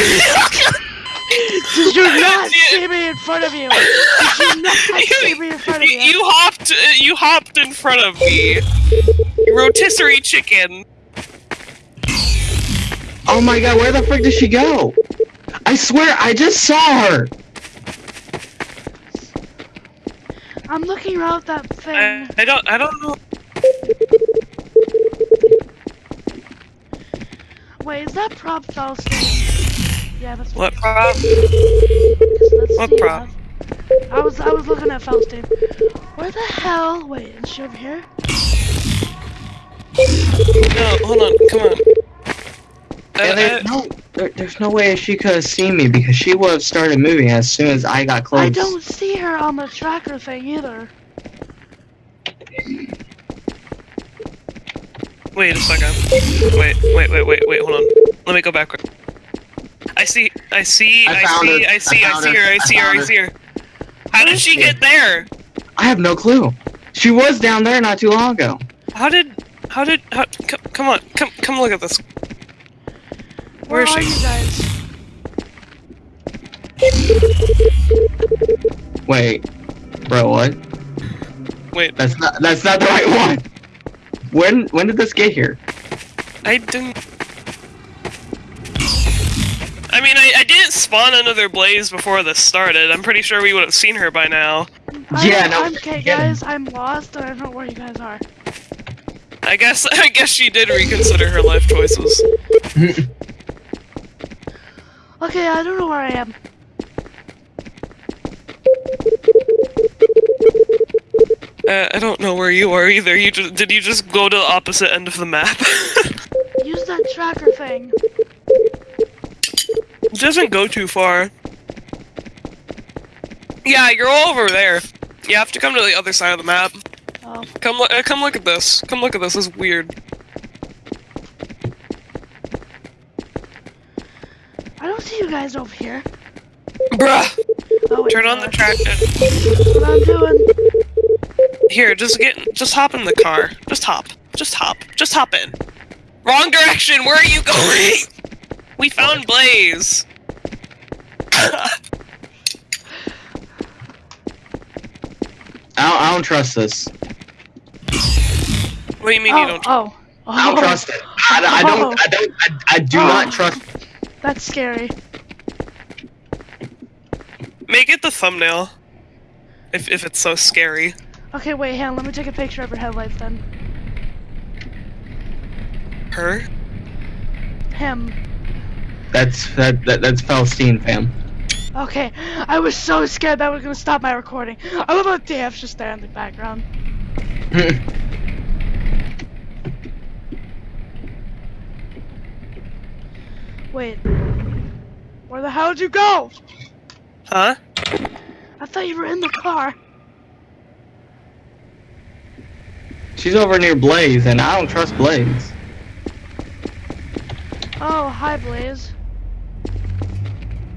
Did you not see me in front of you? Did you not see me in front of
you,
you?
you hopped. uh, You hopped in front of me. Rotisserie chicken.
Oh my god, where the frick did she go? I swear, I just saw her.
I'm looking around that thing.
I, I don't. I don't know.
Wait, is that prop Felstein? Yeah, that's
What prop? What prop?
I was I was looking at Felstein. Where the hell? Wait, is she over here?
No, hold on, come on. Uh,
And there's
uh,
no, there, there's no way she could have seen me because she would have started moving as soon as I got close.
I don't see her on the tracker thing either.
wait a second. Wait, wait, wait, wait, wait, hold on. Let me go back. I see, I see,
I
I,
found
see,
her.
I see,
I
I, see
her.
her, I
I
see her,
found
I see her. How did she get there?
I have no clue. She was down there not too long ago.
How did, how did, how, come, come on, come, come look at this.
Where,
Where is
are
she?
you guys?
Wait, bro, what?
Wait,
That's not that's not the right one. When when did this get here?
I didn't. I mean, I, I didn't spawn another blaze before this started. I'm pretty sure we would have seen her by now.
Yeah,
I'm,
no,
I'm, okay, guys, I'm lost and I don't know where you guys are.
I guess I guess she did reconsider her life choices.
Okay, I don't know where I am.
Uh, I don't know where you are either. You just, did you just go to the opposite end of the map?
Use that tracker thing.
It doesn't go too far. Yeah, you're all over there. You have to come to the other side of the map.
Oh,
Come look. Uh, come look at this. Come look at this. This is weird.
I don't see you guys over here.
Bruh.
Oh, wait,
Turn on the.
That's what I'm doing.
Here, just get. Just hop in the car. Just hop. Just hop. Just hop in. Wrong direction. Where are you going? We found Blaze.
I don't, I don't trust this.
what do you mean
oh,
you don't?
oh, oh,
I don't oh. trust it. I, I don't. Oh. I don't. I, I do
Oh.
not trust.
That's scary.
Make it the thumbnail. If if it's so scary.
Okay, wait, hang on, let me take a picture of her headlights then.
Her.
Him.
That's that, that that's Palestine, fam.
Okay, I was so scared that was gonna stop my recording. I love how DF's just there in the background. Wait. Where the hell did you go?
Huh?
I thought you were in the car.
She's over near Blaze, and I don't trust Blaze.
Oh, hi, Blaze.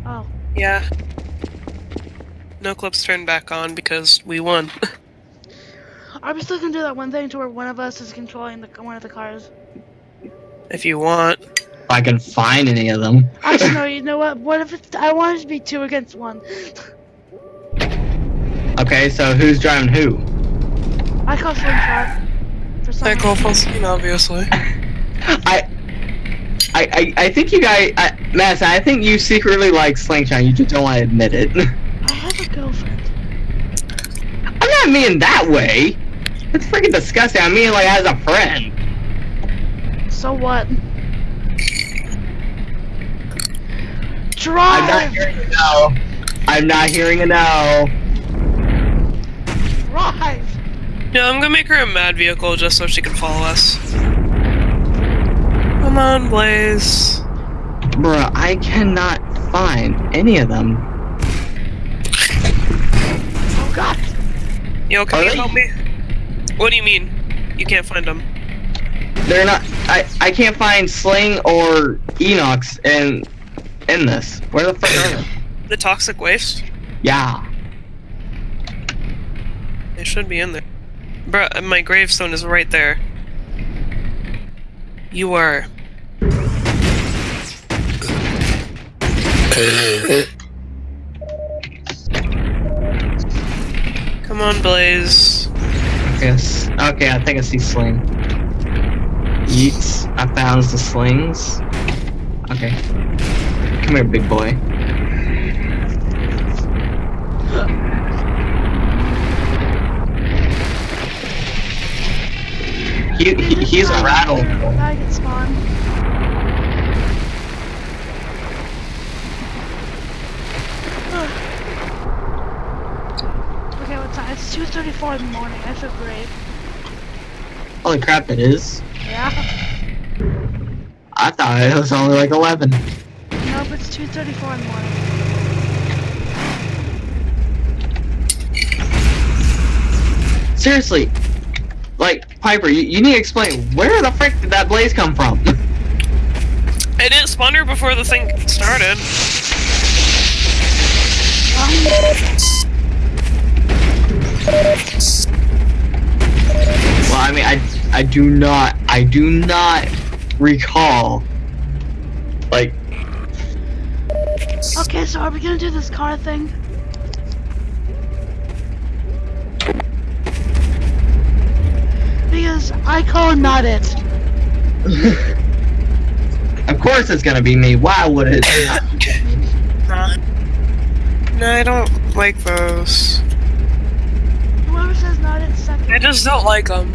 Oh,
Yeah. No clips turned back on because we won.
are we still gonna do that one thing to where one of us is controlling the one of the cars?
if you want.
If I can find any of them.
Actually, no. You know what? What if it's? I want it to be two against one.
okay, so who's driving who?
I call slingshot. For some
I
reason.
call Faustine, obviously.
I. I, I, I think you guys, I, Mass, I think you secretly like Slingshot. You just don't want to admit it.
I have a girlfriend.
I'm not meaning that way. It's freaking disgusting. I mean like as a friend.
So what? Drive.
I'm not hearing a no. I'm not hearing a no.
Drive!
Yeah, I'm gonna make her a mad vehicle just so she can follow us. Come on, Blaze.
Bruh, I cannot find any of them.
Oh god!
Yo, can
Are
you
they-
help me? What do you mean? You can't find them.
They're not. I I can't find Sling or Enox in in this. Where the fuck are they?
The toxic waste?
Yeah.
They should be in there. Bruh, my gravestone is right there. You are. Come on, Blaze.
Yes. Okay, I think I see Sling. Yeets. I found the slings. Okay. Come here, big boy. He, he he's a rattle.
I can spawn. okay, what time? It's 2.34 in the morning. I feel great.
Holy crap, it is.
Yeah.
I thought it was only like 11.
Nope, it's 2:34 in the morning.
Seriously, like, Piper, you, you need to explain, where the frick did that blaze come from?
It didn't spawn her before the thing started.
Um, well, I mean, I, I do not, I do not recall, like,
Okay, so are we gonna do this car thing? Because I call not it.
of course it's gonna be me, why would it?
Uh, no, I don't like those.
Whoever says not it second.
I just don't like them.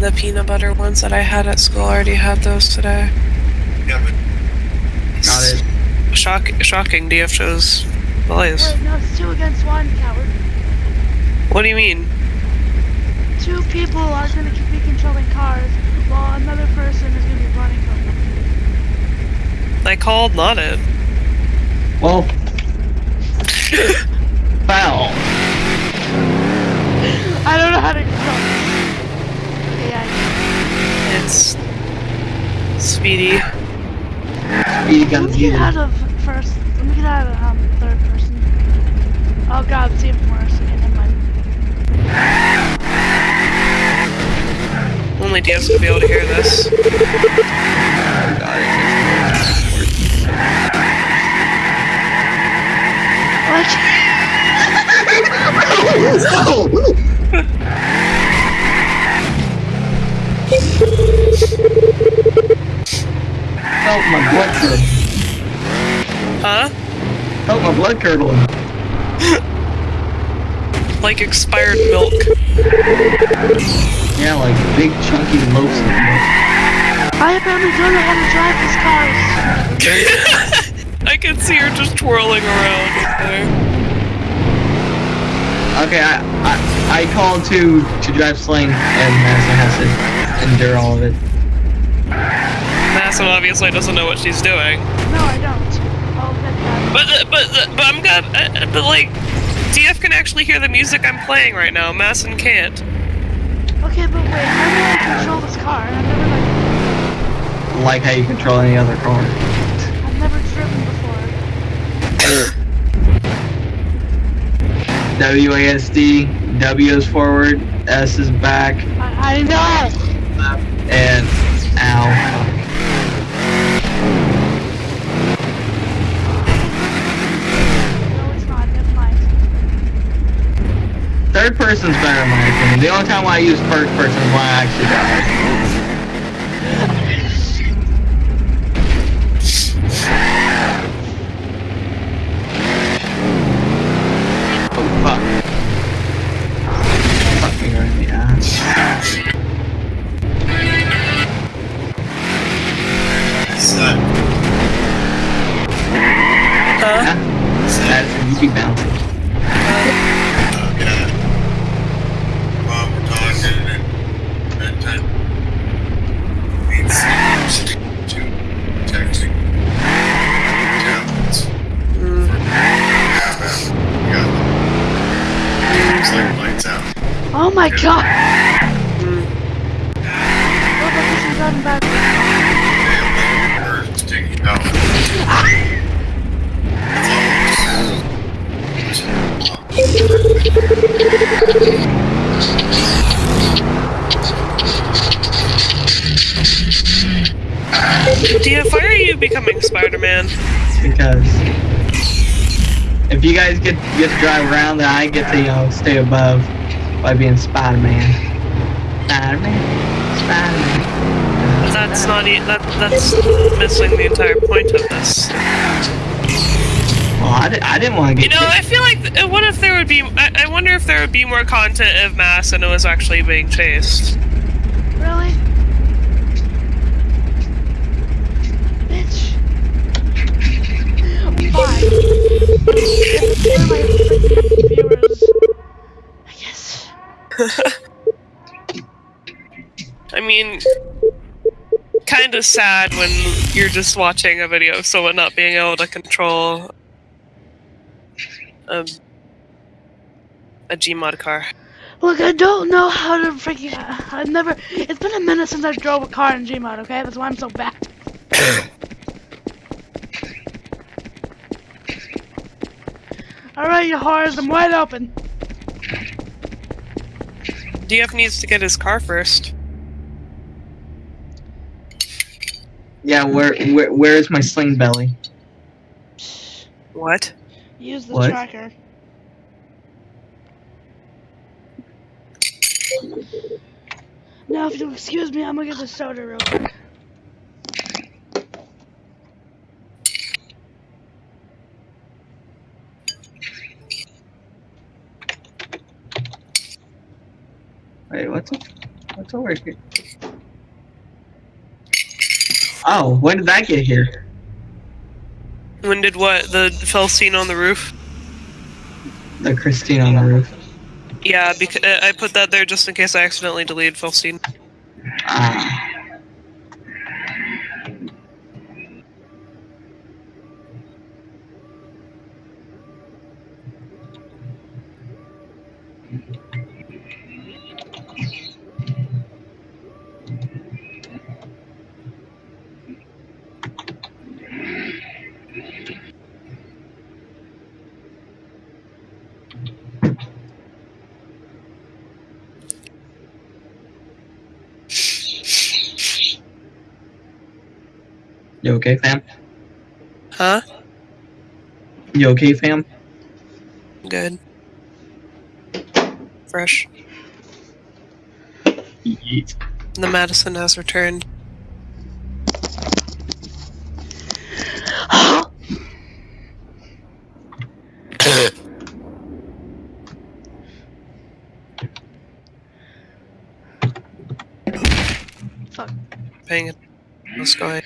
The peanut butter ones that I had at school already had those today.
Yeah, but
Not it.
Shock, shocking. DF chose Blaze.
Wait, no, it's two against one, coward.
What do you mean?
Two people are gonna be controlling cars, while another person is gonna be running from them.
I called not it.
Well, foul.
I don't know how to control this. Okay, yeah.
It's Speedy.
Speedy
Let
guns
me get out of first. Let me get out of um third person. Oh god, it's even worse. Okay, never mind.
Only DF's gonna be able to hear this.
What?
Felt my blood curdle.
Huh?
Felt my blood curdling.
Like expired milk.
Yeah, like big chunky loaves of milk.
I apparently don't know how to drive these cars.
I can see her just twirling around there.
Okay, I, I I called to to drive Sling, and Madison has to endure all of it.
Madison obviously doesn't know what she's doing.
No, I don't. Oh.
But uh, but uh, but I'm good. Uh, but like, DF can actually hear the music I'm playing right now. Madison can't.
Okay, but wait, how do I control this car? I've never like,
Like how you control any other car.
I've never driven before.
WASD, W is forward, S is back,
I, I know.
left, and ow.
No, it's not. Never mind.
Third person's better in my opinion. The only time I use first person is when I actually die. Stay above by being Spider-Man. Spider-Man, Spider-Man.
That's not e- that. That's missing the entire point of this.
Well, I, di- I didn't want to get.
You know, I feel like. th- What if there would be? I, I wonder if there would be more content if Mass and it was actually being chased. Sad when you're just watching a video of someone not being able to control a, a Gmod car.
Look, I don't know how to freaking. I've never. It's been a minute since I drove a car in Gmod. Okay, that's why I'm so bad. All right, you whores, I'm wide open.
DF needs to get his car first.
Yeah, where where where is my sling belly?
What?
Use the
What?
tracker. Now, if you'll excuse me, I'm gonna get the soda real quick.
Wait, what's? What's over here? Oh, when did that get here?
When did what? The Felstein on the roof?
The Christine on the roof.
Yeah, because uh, I put that there just in case I accidentally deleted fell
You okay, fam?
Huh?
You okay, fam?
Good. Fresh.
Yeet.
The Madison has returned.
Fuck.
Paying it. What's going?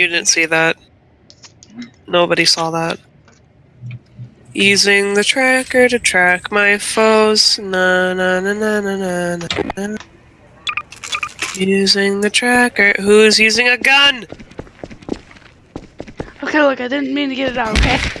You didn't see that. Nobody saw that. Using the tracker to track my foes. Na na na na na na na. Using the tracker. Who's using a gun?
Okay, look, I didn't mean to get it out, okay?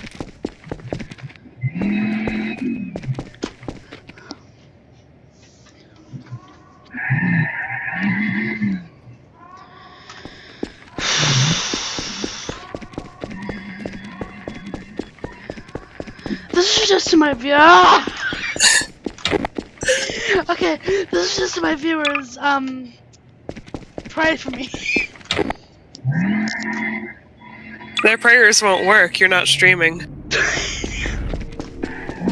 This to my view. Okay, this is just to my viewers. Um, pray for me.
Their prayers won't work. You're not streaming.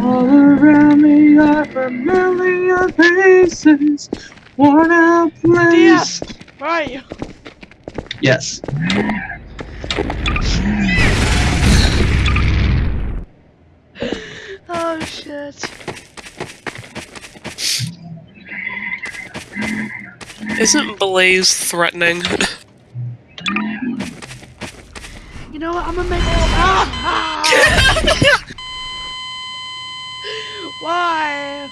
All around me are familiar faces, worn out
Yes. Where are you?
Yes.
Shit.
Isn't Blaze threatening?
You know what? I'm gonna make. Ah! Why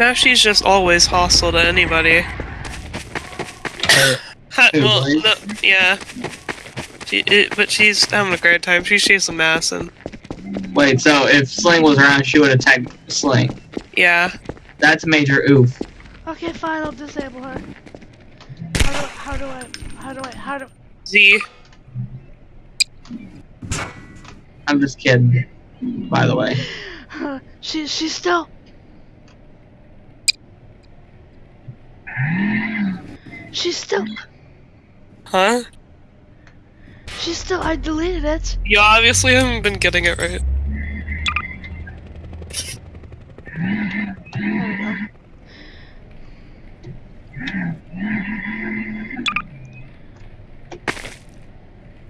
now she's just always hostile to anybody. Uh, ha-
Who,
well, no, yeah. She, it, but she's having a great time. She she's a mass and
Wait, so if Sling was around, she would attack Sling.
yeah.
That's major oof.
Okay, fine. I'll disable her. How do, how do I? How do I? How do?
Z.
I'm just kidding. By the way.
she she's still. She's still.
Huh?
She's still. I deleted it.
You obviously haven't been getting it right.
There we go.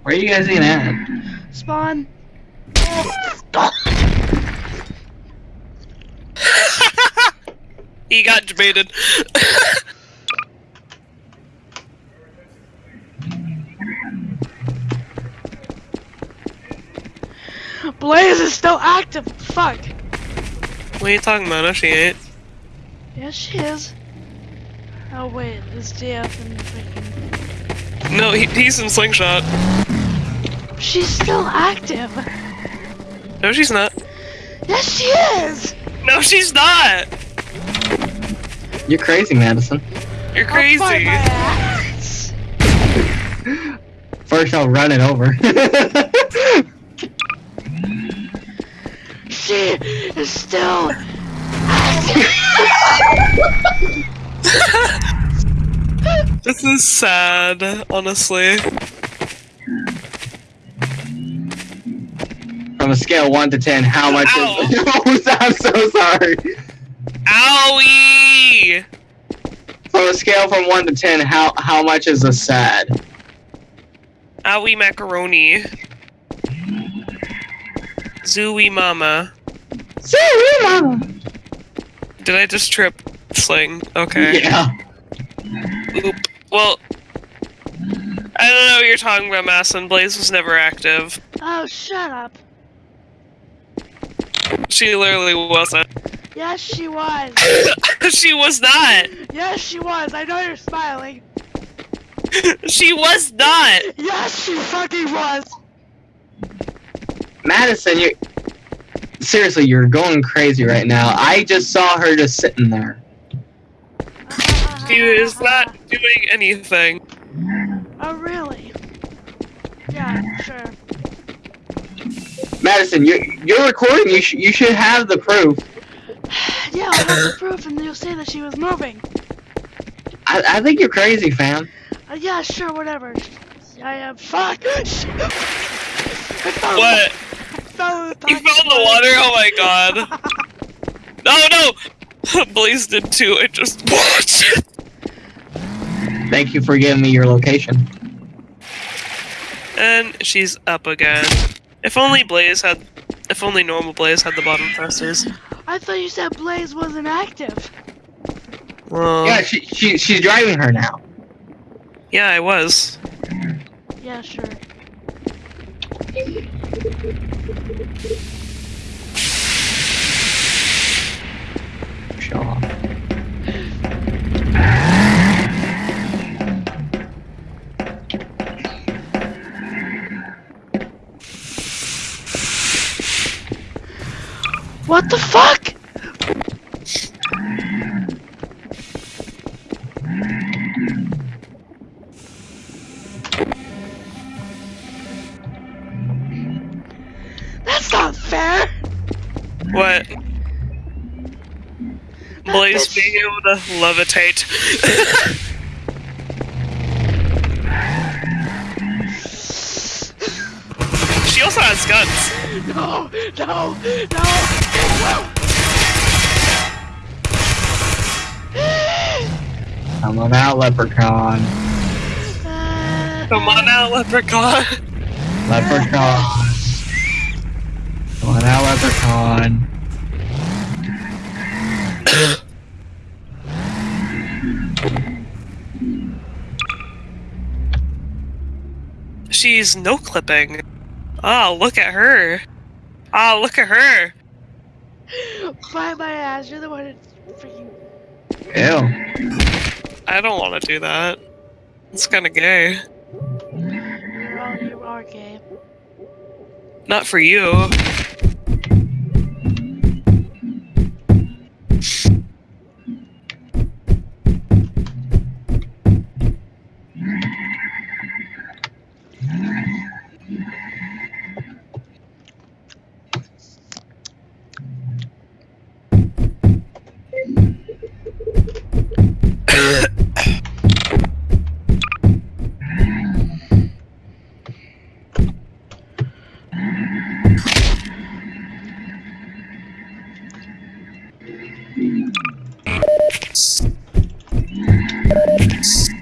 Where are you guys even at?
Spawn.
He got debated.
Blaze is it still active. Fuck.
what are you talking about? No, she ain't.
Yes, she is. Oh wait, it's DF and freaking.
No, he, he's in slingshot.
She's still active.
No, she's not.
Yes, she is.
No, she's not.
You're crazy, Madison.
You're
I'll fight
crazy.
my ass.
First, I'll run it over.
She is still.
This is sad, honestly.
From a scale of 1 to 10, how much
Ow.
is. Oh, I'm so sorry.
Owie!
From a scale from 1 to 10, how, how much is a sad?
Owie macaroni. Zooey mama.
Sorry, Mama.
Did I just trip sling? Okay.
Yeah.
Oop. Well, I don't know what you're talking about, Masson. Blaze was never active.
Oh, shut up.
She literally wasn't.
Yes, she was.
she was not.
Yes, she was. I know you're smiling.
She was not.
Yes, she fucking was.
Madison, you. Seriously, you're going crazy right now. I just saw her just sitting there.
She is not doing anything.
Oh, really? Yeah, sure.
Madison, you're, you're recording. You, sh- you should have the proof.
Yeah, I'll have the proof, and you'll say that she was moving.
I, I think you're crazy, fam.
Uh, yeah, sure, whatever. I am. Fuck! I fell,
What?
I fell in the
You fell in the water? Oh my god. No, no! Blaze did too. I just watched.
Thank you for giving me your location.
And she's up again. If only Blaze had. If only normal Blaze had the bottom thrusters.
I thought you said Blaze wasn't active.
Well,
Yeah, she, she she's driving her now.
yeah, I was.
Yeah, sure. What the fuck?
What? Blaze being able to levitate. she also has guns.
No, no, no,
Come on out, leprechaun.
Come on out, leprechaun.
Leprechaun. Come on out, leprechaun.
She's no clipping. Oh, look at her. Oh, look at her.
Bite my ass. You're the one who freaking.
Ew.
I don't want to do that. It's kind of gay.
You're all, you are gay.
Not for you.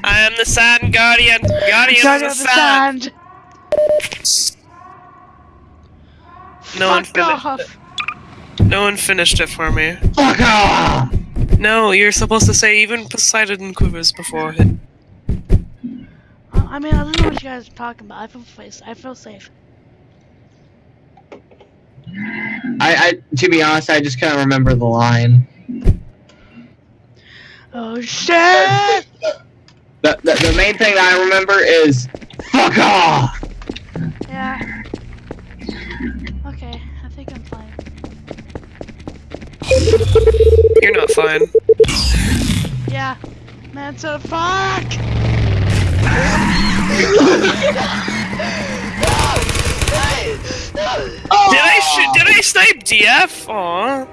I am the Sand Guardian. Guardian
Guardian
of
of
the Sand.
Sand.
No one finished
off.
No one finished it for me.
Fuck off!
No, you're supposed to say even Poseidon quivers before it.
I mean, I don't know what you guys are talking about. I feel safe. I feel safe.
I, I, to be honest, I just can't remember the line.
Oh shit!
The, the, the main thing I remember is fuck off.
Yeah. Okay, I think I'm fine.
You're not fine.
Yeah. that's a fuck!
Did I shoot? Did I snipe DF? Aw.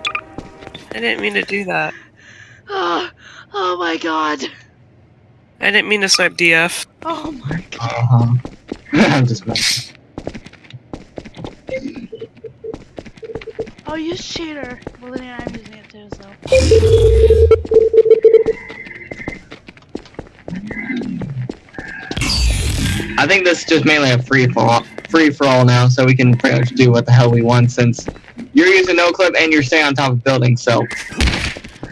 I didn't mean to do that.
Ah. Oh, my god!
I didn't mean to snipe DF.
Oh my god.
Uh-huh. I'm just messing.
Oh, you cheater! Well, then I'm using it too, so.
I think this is just mainly a free for all, free for all now, so we can pretty much do what the hell we want since you're using no clip and you're staying on top of buildings. So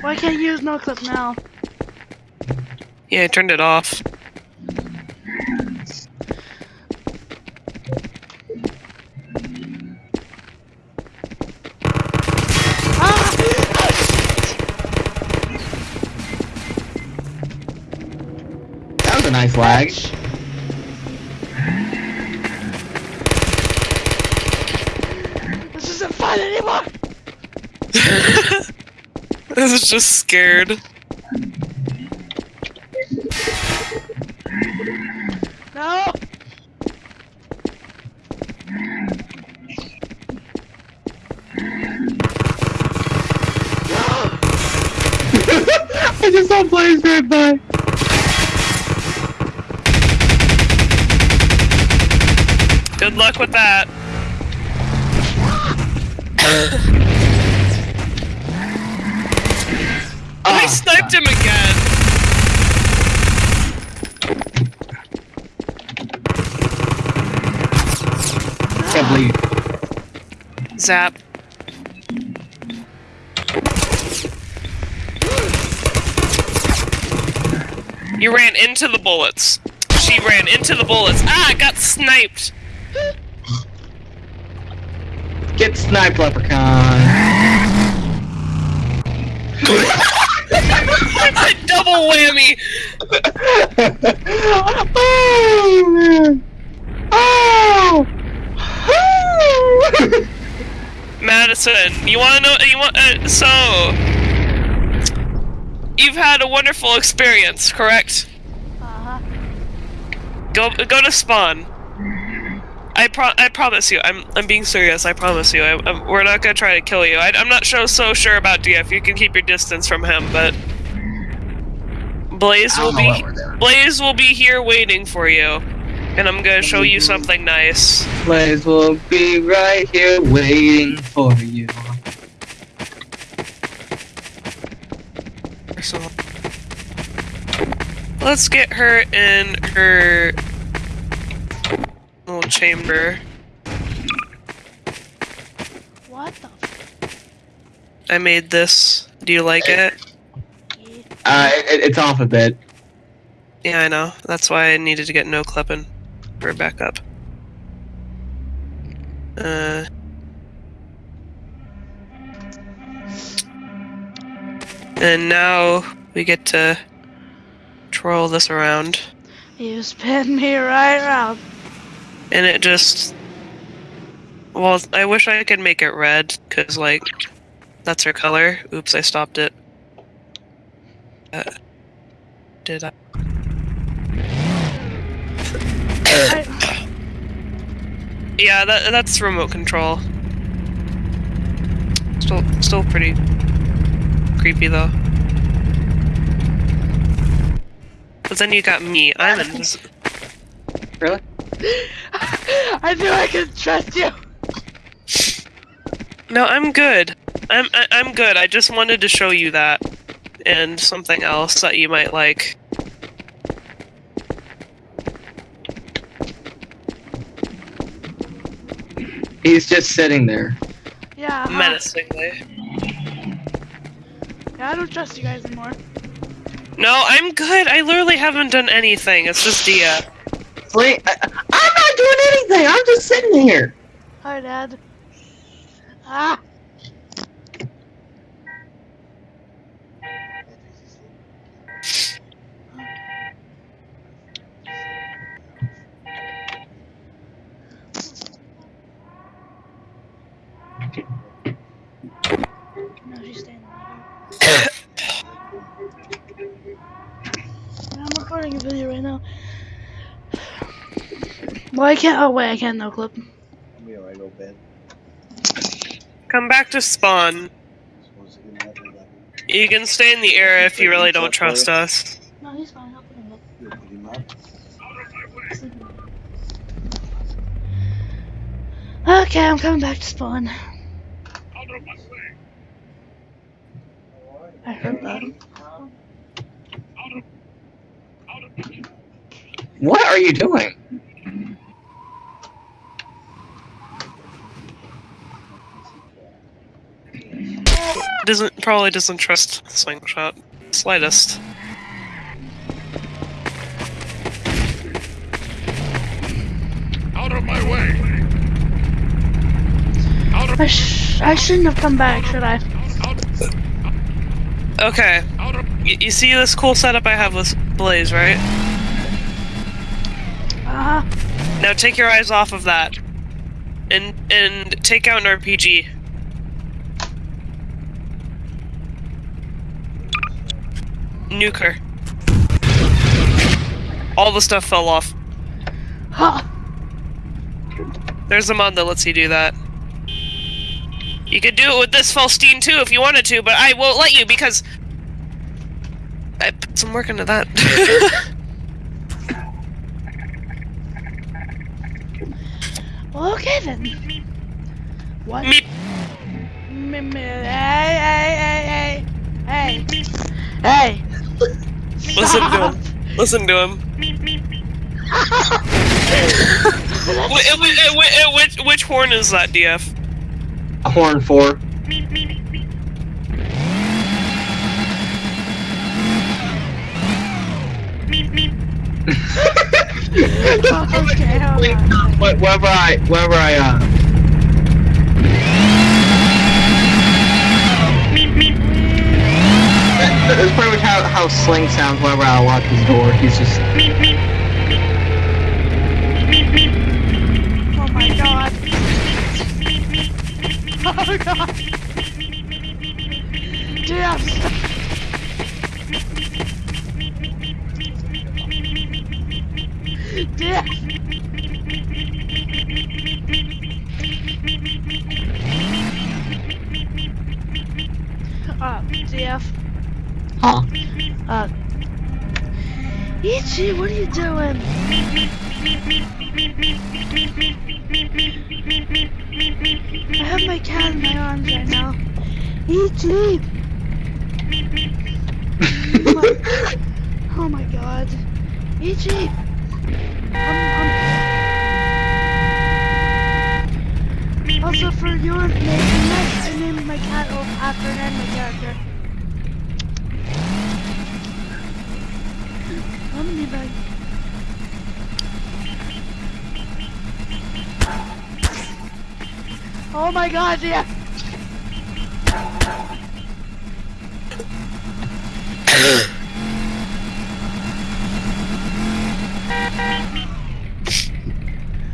Well, I can't you use no clip now.
Yeah, I turned it off.
that was a nice lag.
This isn't fun anymore!
This is just scared.
I just saw players right by.
Good luck with that. I sniped him again.
Can't.
Zap. You ran into the bullets. She ran into the bullets. Ah, I got sniped.
Get sniped, leprechaun.
A Double whammy.
oh man. Oh.
Madison, you want to know? You want uh, so? You've had a wonderful experience, correct?
Uh-huh.
Go go to spawn. I pro I promise you. I'm I'm being serious. I promise you. I, I'm, we're not gonna try to kill you. I, I'm not so so sure about DF. You can keep your distance from him, but Blaze will be Blaze will be here waiting for you, and I'm gonna show you something nice.
Blaze will be right here waiting for you.
So let's get her in her little chamber.
What the f-
I made this. Do you like it?
Uh, it, it's off a bit.
Yeah, I know. That's why I needed to get no clipping for backup. Uh. And now we get to twirl this around.
You spin me right around.
And it just. Well, I wish I could make it red, because, like, that's her color. Oops, I stopped it. Uh, did I?
I,
Yeah, that, that's remote control. Still, still pretty creepy though. But then you got me. I'm invisible.
Really?
I knew I could trust you!
No, I'm good. I'm I, I'm good. I just wanted to show you that and something else that you might like.
He's just sitting there.
Yeah. huh.
Menacingly.
Yeah, I don't trust you guys anymore.
No, I'm good. I literally haven't done anything. It's just Dia.
Sling, I, I'm not doing anything. I'm just sitting here.
Hi, Dad. Ah. No, she's staying there. I'm recording a video right now. Well, I can't. Oh wait, I can't no clip.
Be alright, old bed.
Come back to spawn.
Supposed to get another level.
You can stay in the area if you really don't trust us.
No, he's fine. I'll put him up.
You put him up.
Okay, I'm coming back to spawn. I heard that.
What are you doing?
Doesn't probably doesn't trust slingshot. Slightest.
Out of my way! Out of
I, sh- I shouldn't have come back, should I?
Okay.
out of
Y- you see this cool setup I have with Blaze, right?
Uh huh.
Now take your eyes off of that. And and take out an RPG. Nuke her. All the stuff fell off.
Huh.
There's a mod that lets you do that. You could do it with this Felstein too if you wanted to, but I won't let you because I put some work into that.
Well, okay then. What?
Meep.
Me- me- Hey, hey, hey, hey, hey. Hey.
Listen to him. Listen to him. Wh- wh- wh- wh- which, which horn is that, DF?
A horn four.
okay, hold on.
Wh- Wherever I, wherever I, uh, that- that's pretty much how, how Sling sounds whenever I lock his door. He's just,
Oh my god. Oh god. Damn. stop. Damn. Uh, DF.
Huh?
Uh. Ichi, what are you doing? I have my cat in my arms right now. Ichi! Oh my god. Ichi! I'm, I'm... Also, for your information, I named my cat after an anime character. I'm gonna be back. Oh my god, yeah!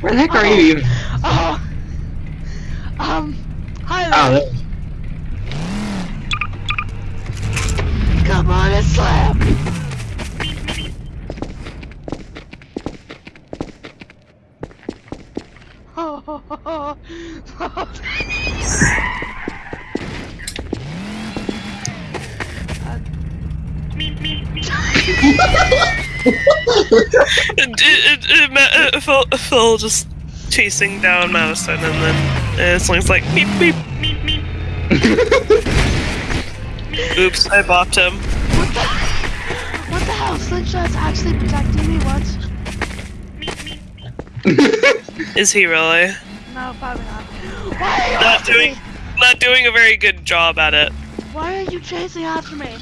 Where the heck are you even?
Oh! Um, hi
Oh,
there.
there.
Come on and slam!
It, it, it, it, it, Phil, Phil just chasing down Madison, and then uh, Sling's like, beep, beep. Oops, I bopped him.
What the? What the hell? Slingshot's actually protecting me once?
Is he really?
No, probably not. Why are you
Not
after
doing,
me?
not doing a very good job at it.
Why are you chasing after me?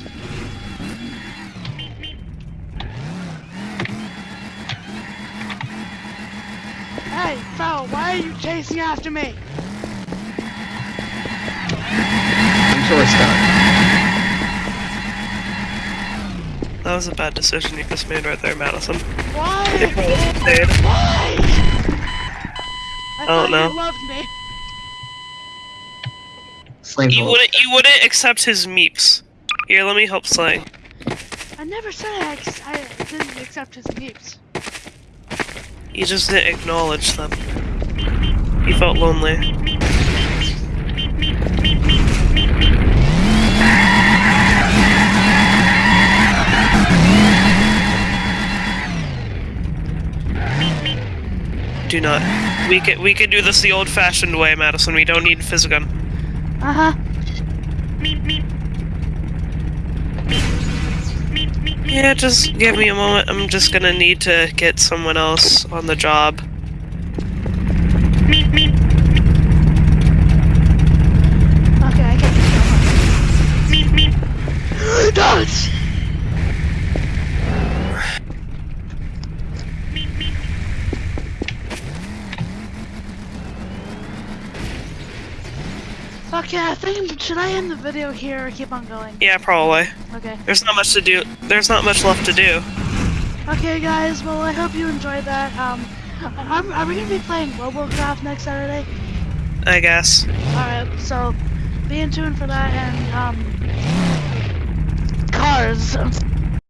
Hey, Phil, why are you chasing after me?
I'm sure it's done.
That was a bad decision you just made right there, Madison.
Why? Why? I
don't know.
you loved me.
Sling's
You wouldn't, you wouldn't accept his meeps. Here, let me help Slang.
I never said I, ex- I didn't accept his meeps.
You just didn't acknowledge them. You felt lonely. Do not. We could we could do this the old-fashioned way, Madison. We don't need physgun.
Uh huh.
Yeah, just give me a moment. I'm just gonna need to get someone else on the job.
Okay, I get this. Don't! Okay, I think should I end the video here or keep on going?
Yeah, probably.
Okay.
There's not much to do. There's not much left to do.
Okay, guys. Well, I hope you enjoyed that. Um, are, are we gonna be playing RoboCraft next Saturday?
I guess.
All right. So, be in tune for that and um, cars.